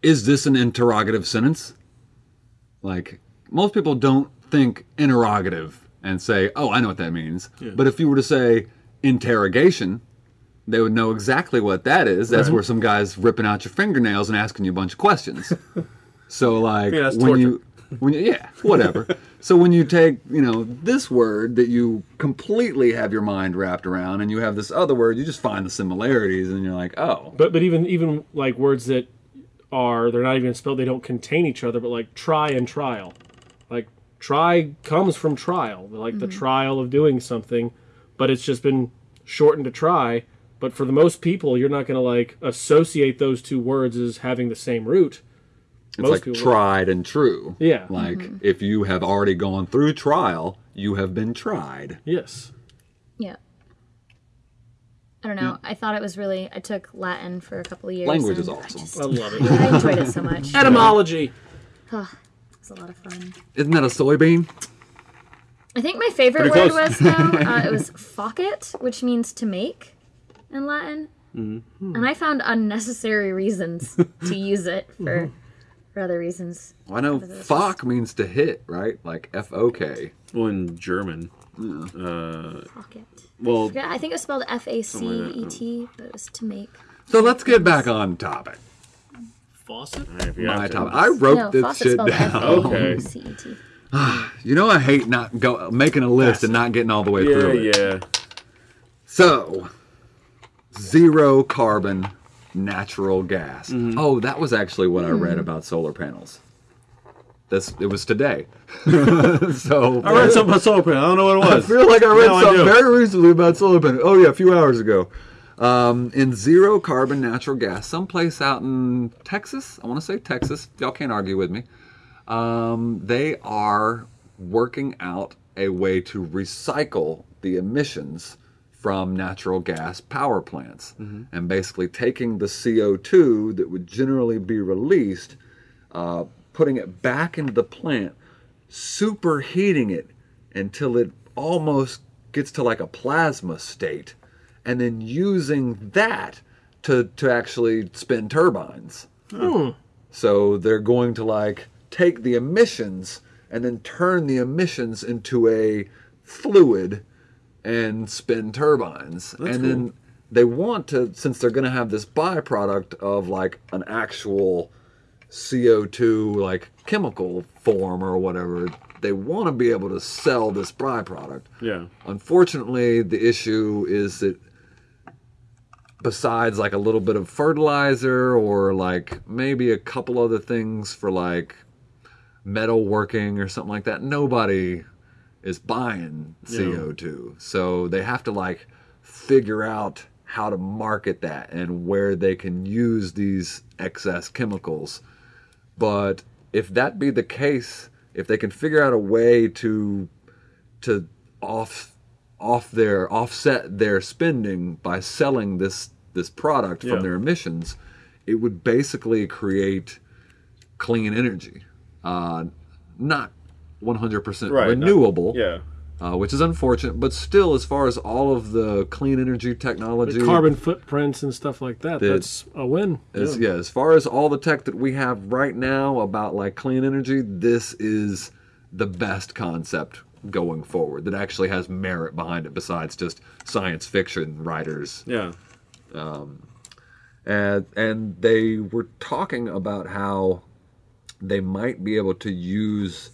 is this an interrogative sentence? Like, most people don't think interrogative and say, oh, I know what that means. But if you were to say interrogation, they would know exactly what that is. That's where some guy's ripping out your fingernails and asking you a bunch of questions. *laughs* so, like, Yeah, when you. When you, yeah, whatever. *laughs* so when you take, you know, this word that you completely have your mind wrapped around, and you have this other word, you just find the similarities, and you're like, oh, But but even even like words that are they're not even spelled, they don't contain each other. But like try and trial, like try comes from trial, like the mm-hmm. trial of doing something, but it's just been shortened to try. But for the most people, you're not going to like associate those two words as having the same root. It's most like people- tried and true. Yeah. Like if you have already gone through trial, you have been tried. Yes. Yeah. I don't know. I thought it was really. I took Latin for a couple of years. Language is and I awesome. just- I love it. *laughs* I enjoyed it so much. Etymology. It's a lot of fun. Isn't that a soybean? I think my favorite word was though uh, it was *laughs* "facet," which means to make in Latin, Mm-hmm. and I found unnecessary reasons to use it for for other reasons. I know "fock" means to hit, right? Like F O K. Well, in German. Uh, Pocket. well, Yeah, I think it was spelled F A C E T, but it was to make. So let's get back on topic. Faucet. if My topic. I wrote No, this shit spelled F down. A C T. *sighs* You know I hate not go making a list and not getting all the way Yeah, through it. yeah. So, zero carbon natural gas. Mm-hmm. Oh, that was actually what I Hmm. read about solar panels. This it was today. *laughs* so I read something about solar panel. I don't know what it was. I feel like I read Now something do. very recently about solar panels. Oh yeah, a few hours ago. Um, in zero carbon natural gas, someplace out in Texas. I want to say Texas. Y'all can't argue with me. Um, they are working out a way to recycle the emissions from natural gas power plants, and basically taking the CO2 that would generally be released, uh, putting it back into the plant, superheating it until it almost gets to like a plasma state, and then using that to to actually spin turbines. So they're going to like take the emissions and then turn the emissions into a fluid and spin turbines. and then they want to, since they're going to have this byproduct of like an actual CO2 like chemical form or whatever, they want to be able to sell this byproduct. Yeah. Unfortunately, the issue is that besides like a little bit of fertilizer or like maybe a couple other things for like metal working or something like that, nobody is buying CO2. So they have to like figure out how to market that and where they can use these excess chemicals. But if that be the case, if they can figure out a way to to off off their offset their spending by selling this this product Yeah. from their emissions, it would basically create clean energy, uh, not 100% Right. renewable, Yeah. uh, which is unfortunate. But still, as far as all of the clean energy technology, Carbon footprints and stuff like that. The- That's a win. as, yeah. as far as all the tech that we have right now about like clean energy, this is the best concept going forward that actually has merit behind it besides just science fiction writers. Yeah. And and they were talking about how they might be able to use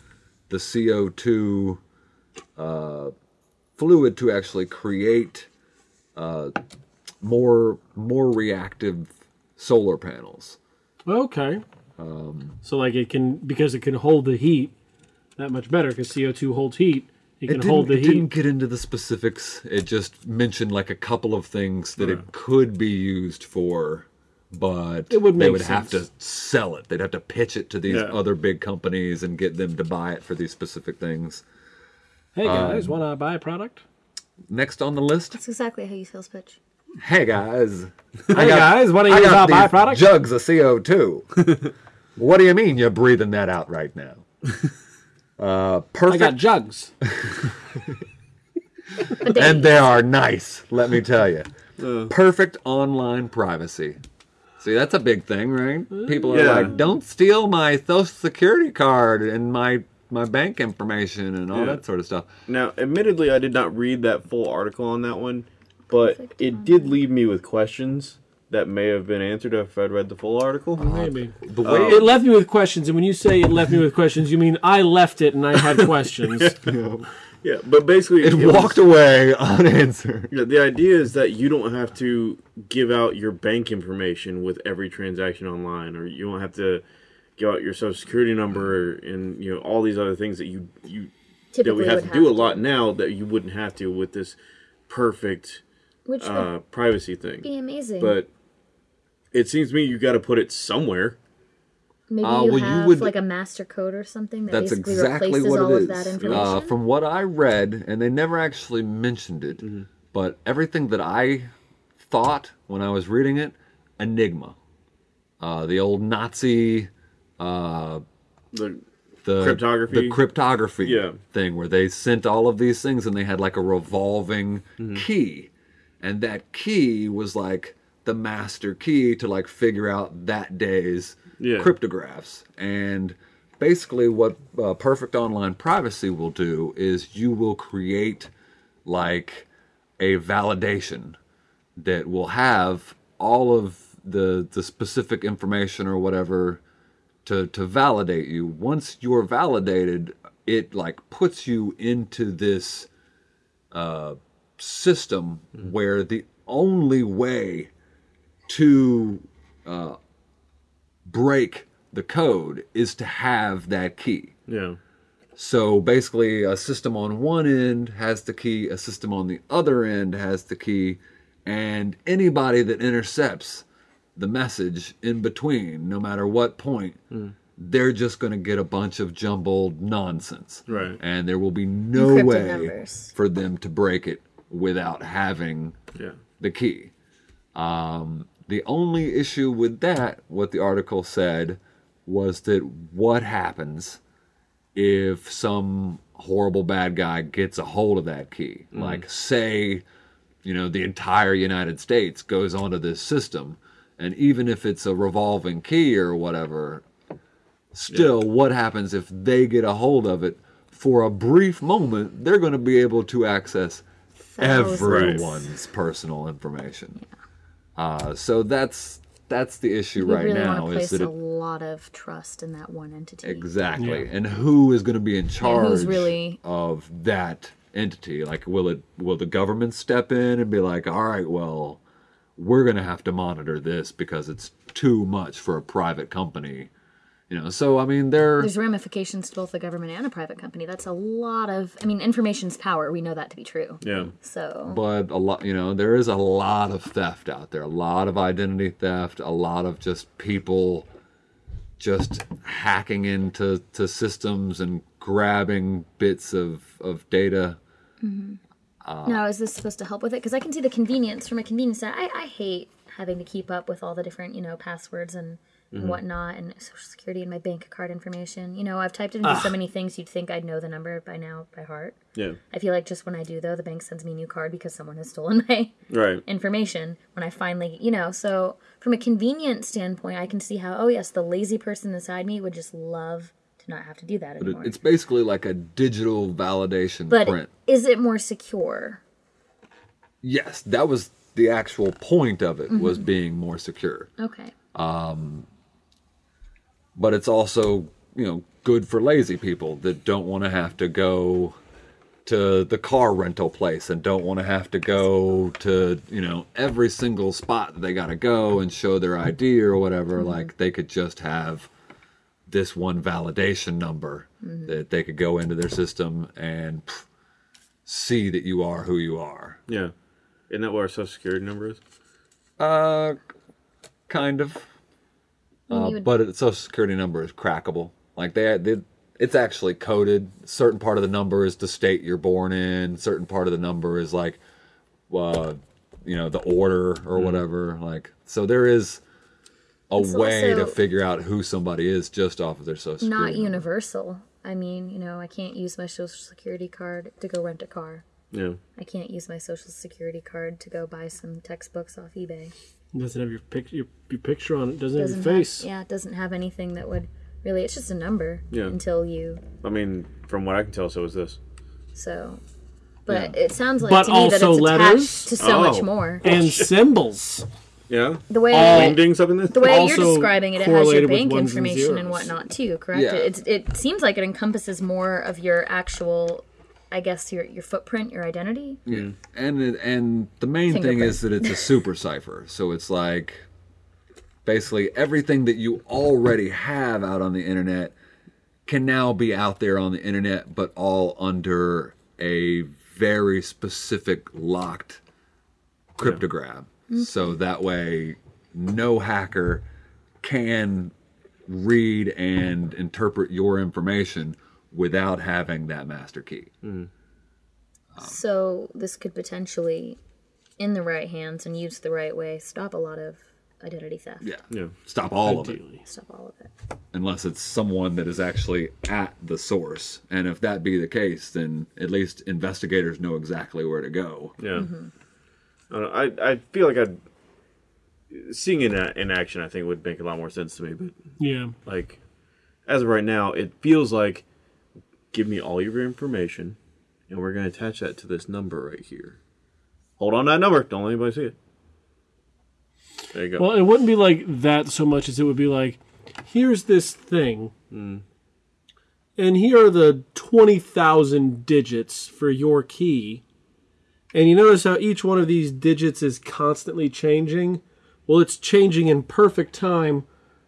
the CO2 uh, fluid to actually create uh, more more reactive solar panels. Okay. Um, so like it can because it can hold the heat that much better because CO two holds heat. He It can didn't, hold the it didn't get into the specifics. It just mentioned like a couple of things that it could be used for, but It would they make would have to sell it. They'd have to pitch it to these Yeah. other big companies and get them to buy it for these specific things. Hey guys, Um, want to buy a product? Next on the list, That's exactly how you sales pitch. hey guys, *laughs* Hey guys, want to I use our got buy product? jugs of CO2. *laughs* what do you mean you're breathing that out right now? *laughs* Uh, I got jugs. and they are nice. Let me tell you, perfect online privacy. See, that's a big thing, right? People are Yeah. like, "Don't steal my social security card and my my bank information and all Yeah. that sort of stuff." Now, admittedly, I did not read that full article on that one, but it did leave me with questions that may have been answered if I'd read the full article. Maybe. The way um, It left me with questions, and when you say it left me with questions, you mean I left it and I had *laughs* questions. *laughs* Yeah, but basically, it was- walked away unanswered. *laughs* Yeah, the idea is that you don't have to give out your bank information with every transaction online, or you don't have to give out your social security number and you know all these other things that you you that we have would to do a lot now that you wouldn't have to with this perfect Which uh, privacy thing. would be amazing. But it seems to me you got to put it somewhere. Maybe Uh, you well, you have would- like a master code or something that That's basically exactly replaces what all it of that is. information. Uh, from what I read, and they never actually mentioned it, but everything that I thought when I was reading it, Enigma, uh, the old Nazi, uh, The, the Cryptography? the cryptography Yeah. thing, where they sent all of these things and they had like a revolving Mm-hmm. key, and that key was like the master key to like figure out that day's Yeah. cryptographs. And basically, what uh, Perfect Online Privacy will do is you will create like a validation that will have all of the the specific information or whatever to to validate you. Once you're validated, it like puts you into this uh, system where the only way to uh, break the code is to have that key. yeah. So basically, a system on one end has the key, a system on the other end has the key, and anybody that intercepts the message in between, no matter what point, they're just going to get a bunch of jumbled nonsense. Right. And there will be no Encrypted way numbers. for them to break it without having Yeah. the key. Um, the only issue with that, what the article said, was that what happens if some horrible bad guy gets a hold of that key? Mm. Like, say, you know, the entire United States goes onto this system, and even if it's a revolving key or whatever, still, what happens if they get a hold of it? For a brief moment, they're going to be able to access Thousands. everyone's personal information. Uh, so that's that's the issue We right really now want to is place that a it, lot of trust in that one entity. exactly Yeah. and who is going to be in charge who's really- of that entity like will it will the government step in and be like all right well we're going to have to monitor this because it's too much for a private company you know so i mean they're There's ramifications to both the government and a private company. That's a lot of. I mean, information's power. We know that to be true. Yeah. So but a lot you know there is a lot of theft out there a lot of identity theft a lot of just people just hacking into to systems and grabbing bits of of data mm-hmm. now, is this supposed to help with it? Because I can see the convenience from a convenience side. I, I hate having to keep up with all the different, you know, passwords and, and mm-hmm. whatnot, and social security and my bank card information. You know, I've typed into so ah. many things you'd think I'd know the number by now by heart. Yeah. I feel like just when I do, though, the bank sends me a new card because someone has stolen *laughs* my Right. information when I finally, you know, so from a convenience standpoint, I can see how, oh, yes, the lazy person inside me would just love to not have to do that but anymore. it's basically like a digital validation but print is it more secure? yes that was the actual point of it was Mm-hmm. being more secure Okay. Um, but it's also you know good for lazy people that don't want to have to go to the car rental place and don't want to have to go to you know every single spot that they got to go and show their ID or whatever like they could just have this one validation number that they could go into their system and pff, see that you are who you are. Yeah. Isn't that what our social security number is? Uh, kind of. Mean, Uh, would- but its social security number is crackable. Like they, they, it's actually coded. Certain part of the number is the state you're born in. Certain part of the number is like, uh, you know, the order or whatever. Like, so there is a It's way to figure out who somebody is just off of their social security. Not number. universal. I mean, you know, I can't use my social security card to go rent a car. Yeah. I can't use my social security card to go buy some textbooks off eBay. It doesn't have your picture your, your picture on it. Doesn't, Doesn't have your face. Have, yeah, it doesn't have anything that would really. It's just a number Yeah. until you. I mean, from what I can tell, so is this. So, but it sounds like But to me that it's attached letters? to so Oh. much more. Oh, and symbols. Yeah. The way All- Dings up in this? the way you're describing it, it has your bank ones and information and whatnot too. Correct? Yeah. It, it seems like it encompasses more of your actual, I guess your your footprint, your identity. Yeah. And it, and the main thing is that it's a super cipher. So it's like basically everything that you already have out on the internet can now be out there on the internet, but all under a very specific locked cryptogram. So that way, no hacker can read and interpret your information without having that master key. Hmm. Um, so this could potentially, in the right hands and used the right way, stop a lot of identity theft. Yeah. Yeah. Stop all of it. Stop all of it. unless it's someone that is actually at the source. And if that be the case, then at least investigators know exactly where to go. Yeah. Mm-hmm. I, don't I I feel like I'd seeing it in, in action. I think would make a lot more sense to me. But Yeah. like as of right now, it feels like give me all your information, and we're gonna attach that to this number right here. Hold on to that number. Don't let anybody see it. There you go. Well, it wouldn't be like that so much as it would be like, here's this thing, hmm. and here are the 20,000 digits for your key. And you notice how each one of these digits is constantly changing? Well, it's changing in perfect time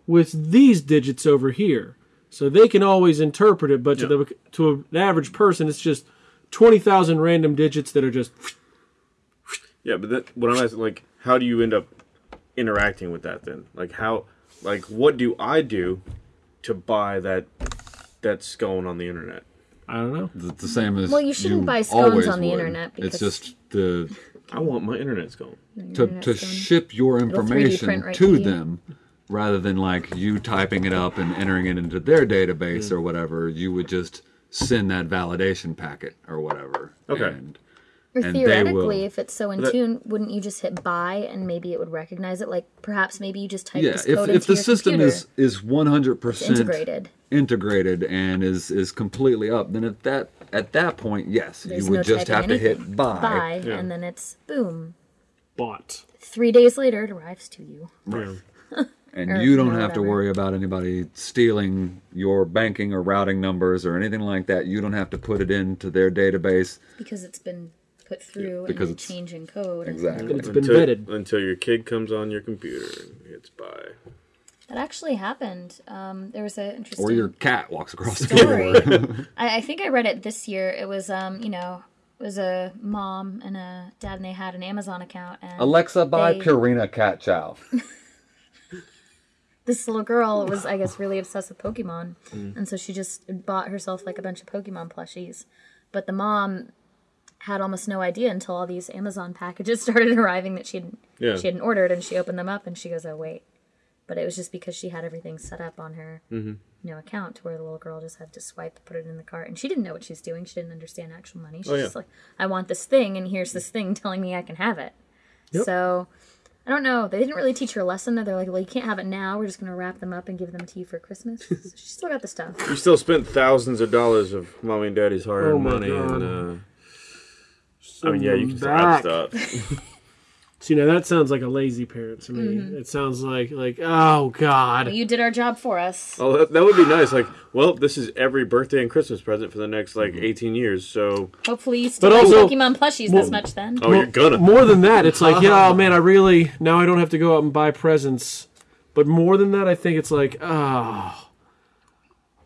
with these digits over here. So they can always interpret it, but to, Yeah. the, to an average person, it's just 20,000 random digits that are just. Yeah, but that, what I'm asking, like, how do you end up interacting with that then? Like, how, like, what do I do to buy that that's going on the internet? I don't know. It's the same as Well, you shouldn't buy scones always on the would. internet it's just the I want my internet's going. to, Internet's to gone. ship your information right to to you. them rather than like you typing it up and entering it into their database Mm. or whatever you would just send that validation packet or whatever Okay. and Or and theoretically, if it's so in That- tune, wouldn't you just hit buy and maybe it would recognize it? Like perhaps maybe you just type yeah this if, code if into the your system computer. is is 100% integrated. integrated and is is completely up then at that at that point yes There's you would no just typing have to hit buy, Yeah. and then it's boom. Bought. Three days later, it arrives to you. Yeah. *laughs* and or, you don't you know, have to worry about anybody stealing your banking or routing numbers or anything like that you don't have to put it into their database because it's been put through Because and it's- then changing code. exactly It's been until, vetted. until your kid comes on your computer and hits buy. That actually happened. Um, there was an interesting or your cat walks across the story. floor *laughs* *laughs* I, I think I read it this year. It was, um, you know, it was a mom and a dad, and they had an Amazon account. And alexa buy They- purina cat chow *laughs* this little girl was, I guess, really obsessed with Pokemon, Mm. and so she just bought herself like a bunch of Pokemon plushies. But the mom had almost no idea until all these Amazon packages *laughs* started arriving that she Yeah. she hadn't ordered, and she opened them up and she goes, "Oh wait." But it was just because she had everything set up on her, Mm-hmm. you know, account to where the little girl just had to swipe, put it in the cart, and she didn't know what she was doing. She didn't understand actual money. She's Oh, yeah. just like, "I want this thing, and here's this thing telling me I can have it." Yep. So I don't know. They didn't really teach her a lesson. That they're like, well, you can't have it now. We're just going to wrap them up and give them to you for Christmas. *laughs* so she still got the stuff. You still spent thousands of dollars of mommy and daddy's hard-earned Oh money, God. and uh, I mean, yeah, you can still back. have stuff. *laughs* So, you know, that sounds like a lazy parent to me. Mm-hmm. It sounds like, like, oh, God. You did our job for us. Oh, that, that would be nice. Like, well, this is every birthday and Christmas present for the next like 18 years. So, Hopefully, you still But like also- Pokemon plushies well- this much then. oh, you're gonna. More than that, it's like, yeah, *laughs* oh, man, I really, now I don't have to go out and buy presents. But more than that, I think it's like, oh,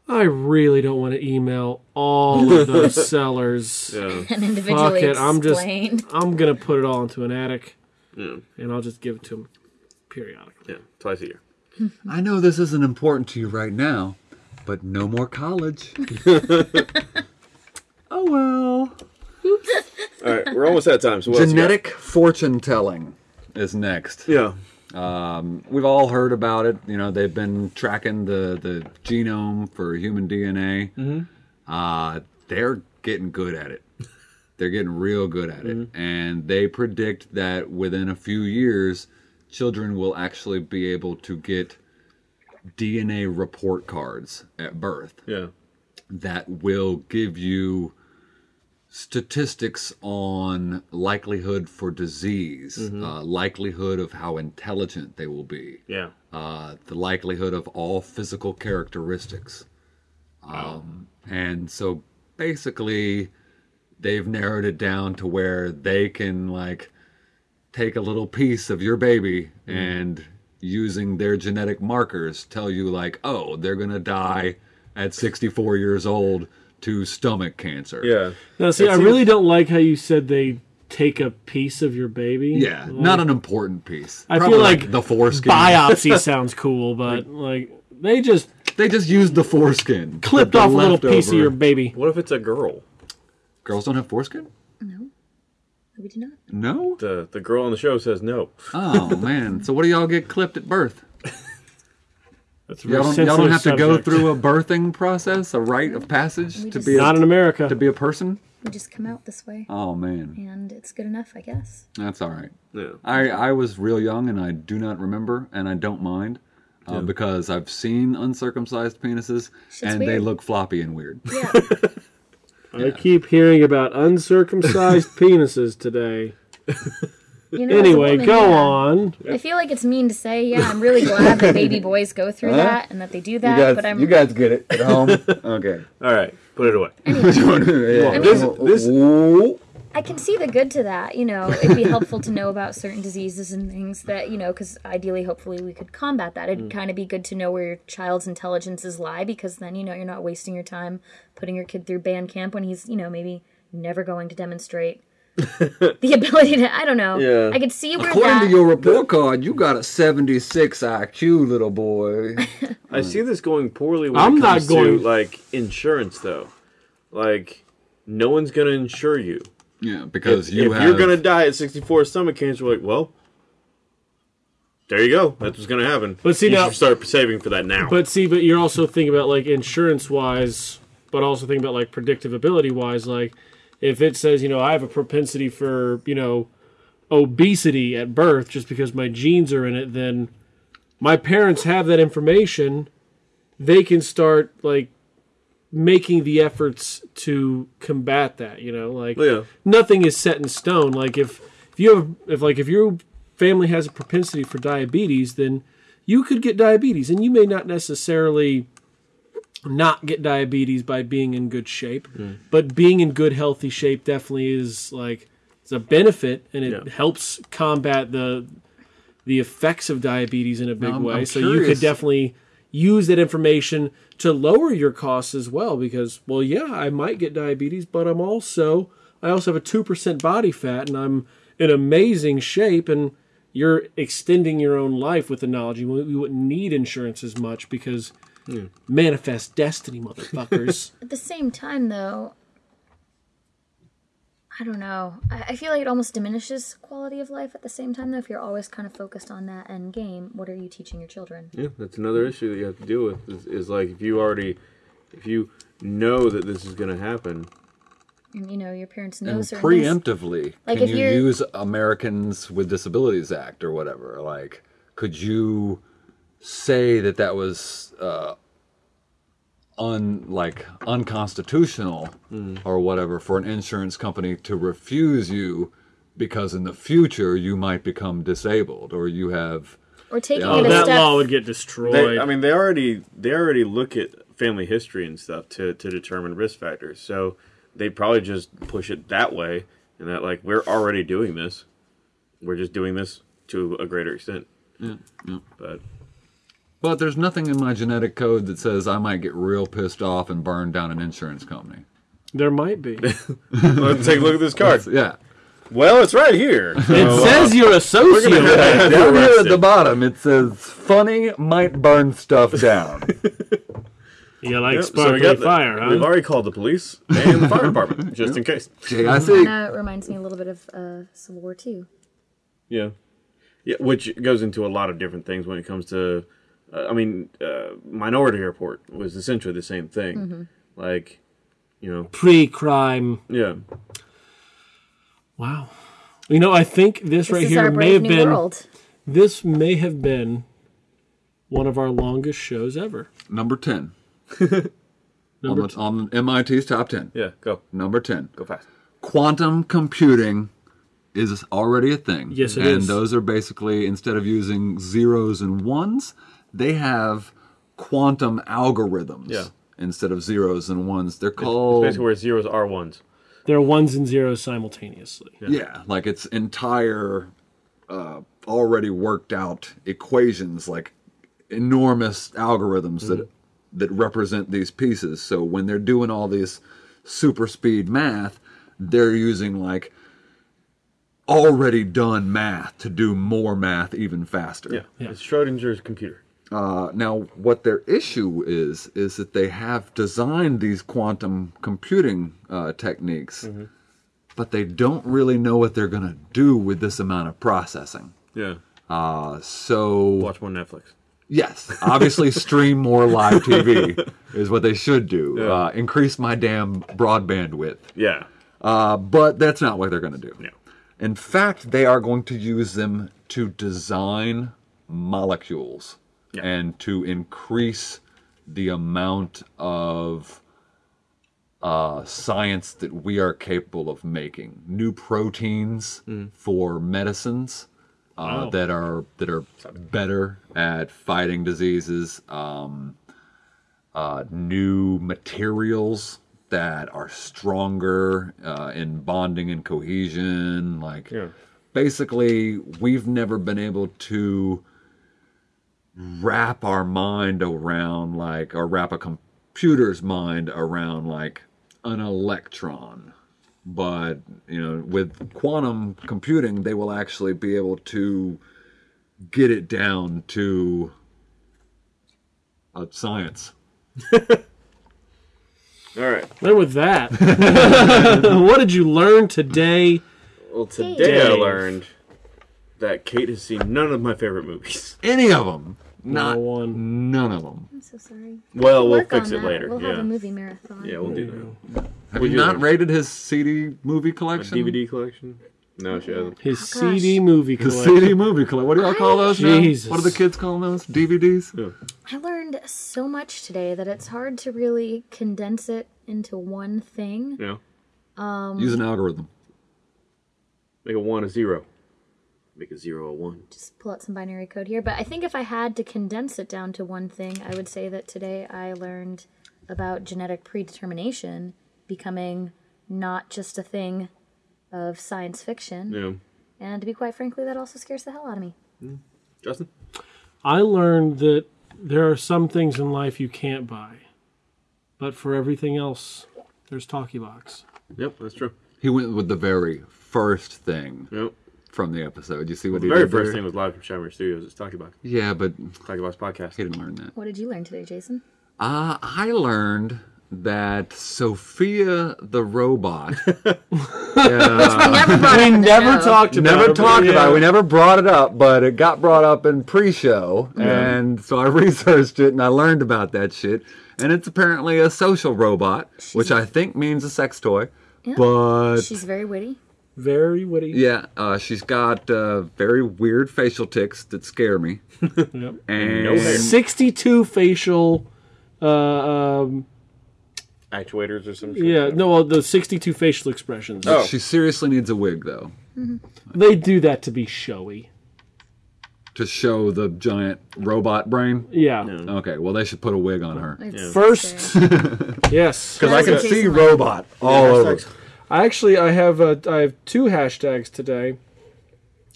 I really don't want to email all of *laughs* those sellers. Yeah. *laughs* and Fuck individually it, I'm just explain. I'm gonna put it all into an attic, Yeah. and I'll just give it to him periodically. Yeah. Twice a year. *laughs* I know this isn't important to you right now, but no more college. *laughs* oh well. All right. We're almost out of time. So what else you got? Genetic fortune telling is next. Yeah. Um, we've all heard about it. You know, they've been tracking the, the genome for human DNA. Mm-hmm. Uh, they're getting good at it. They're getting real good at it. Mm-hmm. And they predict that within a few years, children will actually be able to get DNA report cards at birth Yeah. that will give you statistics on likelihood for disease, uh, likelihood of how intelligent they will be, Yeah. uh, the likelihood of all physical characteristics. Um, and so basically, they've narrowed it down to where they can like take a little piece of your baby mm-hmm. and using their genetic markers tell you like, oh, they're gonna die at 64 years old to stomach cancer. Yeah. Now, see, It I really don't like how you said they take a piece of your baby. Yeah, Like, not an important piece. I Probably feel like the foreskin. biopsy *laughs* sounds cool, but like they just They just used the foreskin. clipped The off a little piece of your baby. What if it's a girl? Girls don't have foreskin? No, we do not. No. The the girl on the show says no. Oh *laughs* man. So what do y'all get clipped at birth? That's a Y'all don't, y'all don't have sensitive to go through a birthing process, a rite of passage to just- be a, Not in America. to be a person. We just come out this way, Oh man, and it's good enough, I guess. that's all right. Yeah. I I was real young and I do not remember and I don't mind. Uh, Because I've seen uncircumcised penises Shit's and they look floppy and weird. Yeah, *laughs* I keep hearing about uncircumcised *laughs* penises today. you know. Anyway, woman, go yeah. on. I feel like it's mean to say. Yeah, I'm really glad that *laughs* baby boys go through that and that they do that. but I'm you guys get it at home. *laughs* okay. All right. Put it away. I mean, This this I can see the good to that. You know, it'd be helpful to know about certain diseases and things that, you know, because ideally, hopefully, we could combat that. It'd mm. kind of be good to know where your child's intelligences lie because then, you know, you're not wasting your time putting your kid through band camp when he's, you know, maybe never going to demonstrate *laughs* the ability to, I don't know. Yeah. I could see where According that. to your report card, you got a 76 IQ, little boy. *laughs* I see this going poorly when I'm it not going- to like insurance though. Like no one's gonna insure you. Yeah, because if you if have. you're gonna die at 64 stomach cancer, like well, there you go. That's what's gonna happen. But see, you now- should start saving for that now. But see, but you're also thinking about like insurance wise, but also thinking about like predictive ability wise. Like if it says, you know, I have a propensity for, you know, obesity at birth just because my genes are in it, then my parents have that information. They can start like making the efforts to combat that, you know, like oh, yeah, nothing is set in stone. Like if if you have if like if your family has a propensity for diabetes, then you could get diabetes, and you may not necessarily not get diabetes by being in good shape, hmm. but being in good healthy shape definitely is like it's a benefit, and it Yeah. helps combat the the effects of diabetes in a big I'm- way. I'm so you could definitely use that information to lower your costs as well because well yeah i might get diabetes but i'm also i also have a 2% body fat and i'm in amazing shape and you're extending your own life with the knowledge. You wouldn't you wouldn't need insurance as much because manifest destiny motherfuckers. *laughs* At the same time, though, I don't know. I, I feel like it almost diminishes quality of life at the same time, though, if you're always kind of focused on that end game. What are you teaching your children? yeah, that's another issue that you have to deal with. Is, is like if you already, if you know that this is gonna happen, And, you know, your parents know and certain things. preemptively, Like, can if you you're- use Americans with Disabilities Act or whatever? Like, could you say that that was uh, un like unconstitutional mm. or whatever for an insurance company to refuse you because in the future you might become disabled or you have Or taking Oh, it a oh, that step. law would get destroyed they, I mean, they already they already look at family history and stuff to to determine risk factors. So they probably just push it that way, and that like we're already doing this, we're just doing this to a greater extent. yeah, yeah. But But there's nothing in my genetic code that says I might get real pissed off and burn down an insurance company. There might be. *laughs* Let's take a look at this card. Yeah. Well, it's right here. So, uh, says you're a sociopath. Down here at the bottom, it says "funny might burn stuff down." *laughs* You like Yep, sparkly we got the- fire, huh? We've already called the police and the fire department *laughs* just in case. JIC. Kind of reminds me a little bit of uh, Civil War II. Yeah, yeah, which goes into a lot of different things when it comes to. Uh, I mean, uh, Minority Report was essentially the same thing. Like, you know, Pre-crime. yeah, Wow. You know, I think this, This right here may have been world. this may have been one of our longest shows ever. Number ten *laughs* Number on, the, on MIT's top ten. yeah. Go, Number ten. go fast. quantum computing is already a thing. Yes, it and is. those are basically instead of using zeros and ones, they have quantum algorithms. Yeah. Instead of zeros and ones, they're It's called basically where zeros are ones. They're ones and zeros simultaneously. yeah, like it's entire uh, already worked out equations, like enormous algorithms Mm-hmm. that that represent these pieces. So when they're doing all this super speed math, they're using like already done math to do more math even faster. Yeah, Yeah. it's Schrodinger's computer. Uh, now, what their issue is is that they have designed these quantum computing uh, techniques, Mm-hmm. but they don't really know what they're going to do with this amount of processing. Yeah, Uh, so watch more Netflix. yes, obviously *laughs* stream more live TV is what they should do. Yeah. Uh, increase my damn broadband width. Yeah, Uh, but that's not what they're going to do. no, In fact, they are going to use them to design molecules Yeah. and to increase the amount of uh, science that we are capable of making. New proteins for medicines uh, Wow. that are that are better at fighting diseases. Um, uh, new materials that are stronger uh, in bonding and cohesion. Like, Yeah. basically, we've never been able to wrap our mind around, like, or wrap a computer's mind around, like, an electron. But, you know, with quantum computing, they will actually be able to get it down to a science. *laughs* All right. And with that, *laughs* what did you learn today? Well, today I learned that Kate has seen none of my favorite movies. Any of them. Not one. None of them. I'm so sorry. Well, we'll Work fix it that. later. We'll yeah. have a movie marathon. Yeah, we'll do that. Have Would you you not like- rated his CD movie that. A collection? DVD collection? No, she hasn't. Oh, his Oh. CD movie The collection. CD movie collection. What do y'all call those now? What do the kids call those? DVDs? I learned so much today that it's hard to really condense it into one thing. Yeah. Um, Use an algorithm. Make a one a zero. Make a zero a one. Just pull out some binary code here. But I think if I had to condense it down to one thing, I would say that today I learned about genetic predetermination becoming not just a thing of science fiction. Yeah. And to be quite frankly, that also scares the hell out of me. Mm. Justin? I learned that there are some things in life you can't buy, but for everything else, there's Talkie Box. Yep, that's true. He went with the very first thing Yep. From the episode. You see what The he very did first there? thing was live from Shamrock Studios. It's Talkie Box. Yeah, but Talkie Box podcast. he didn't learn that. What did you learn today, Jason? Uh, I learned that Sophia the robot *laughs* Never brought We up in the never talked about never it, but talked about it. We never brought it up, but it got brought up in pre-show, and so I *laughs* researched it and I learned about that shit. And it's apparently a social robot, which I think means a sex toy. But She's very witty. Very witty. yeah, uh, she's got uh, very weird facial tics that scare me. *laughs* Yep. And No 62 facial. Uh, um, Actuators or some shit. yeah, no, well, the 62 facial expressions. Oh. she seriously needs a wig though They do that to be showy. to show the giant robot brain. Yeah. Okay, well they should put a wig on her. It's First, *laughs* yes. Because I can see robot all over. I actually I have uh, I have two hashtags today.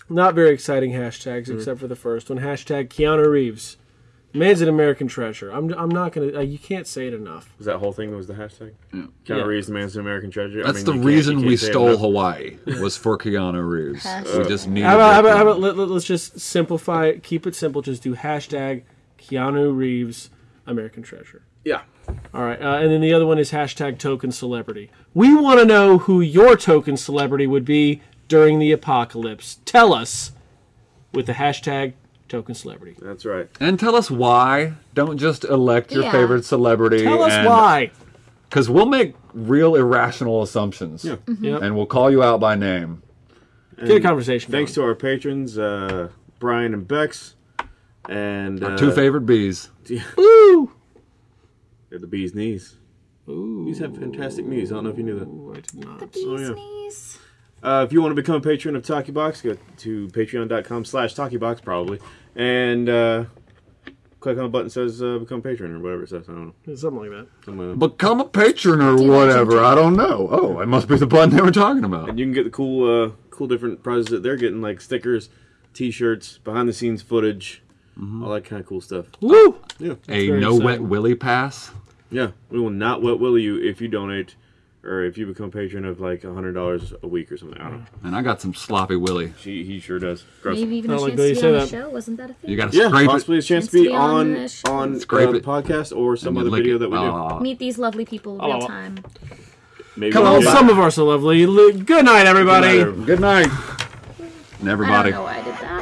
Not very exciting hashtags except for the first one. Hashtag Keanu Reeves. Man's an American treasure. I'm, I'm not gonna. Uh, you can't say it enough. Was that whole thing was the hashtag? Yeah. Keanu Yeah. Reeves, the man's an American treasure. I That's mean, the reason we can't it stole. Hawaii was for Keanu Reeves. We just need. How about, how about, how about let, let, let's just simplify it, keep it simple. Just do hashtag Keanu Reeves American treasure. Yeah. All right, uh, and then the other one is hashtag token celebrity. We want to know who your token celebrity would be during the apocalypse. Tell us with the hashtag token celebrity. That's right. And tell us why. Don't just elect your Yeah. favorite celebrity. Tell us why. Because we'll make real irrational assumptions. Yeah. Yep. And we'll call you out by name. Get a conversation. Thanks going. to our patrons, uh, Brian and Bex, and Our uh, two favorite bees. *laughs* Woo! They're the bee's knees. Ooh, Bees have fantastic knees. I don't know if you knew that. I did not. The bee's Oh, yeah. knees. Uh, if you want to become a patron of Talkie Box, go to patreon.com slash TalkieBox probably, and uh, click on the button that says uh, become patron or whatever it says. I don't know. Something like that. Something like that. Become a patron or whatever. I don't know. Oh, it must be the button they were talking about. And you can get the cool, uh, cool different prizes that they're getting, like stickers, T-shirts, behind-the-scenes footage, all that kind of cool stuff. Woo! Yeah, A very no wet willy pass. Yeah. We will not wet will you if you donate, or if you become a patron of like hundred dollars a week or something. I don't know. And I got some sloppy willy. She, he sure does. Gross. Maybe even I a don't like chance the to be say on the that. show. Wasn't that a thing? You got to Yeah, scrape possibly it. a chance Chance to be to be on on the show. on uh, Scrape the it. podcast or some other video it. that we do. Ah. Meet these lovely people Oh, real well. time. Maybe Well, we'll get- some of us are lovely. Good night, everybody. Good night, everybody. Good night. And I everybody. don't know why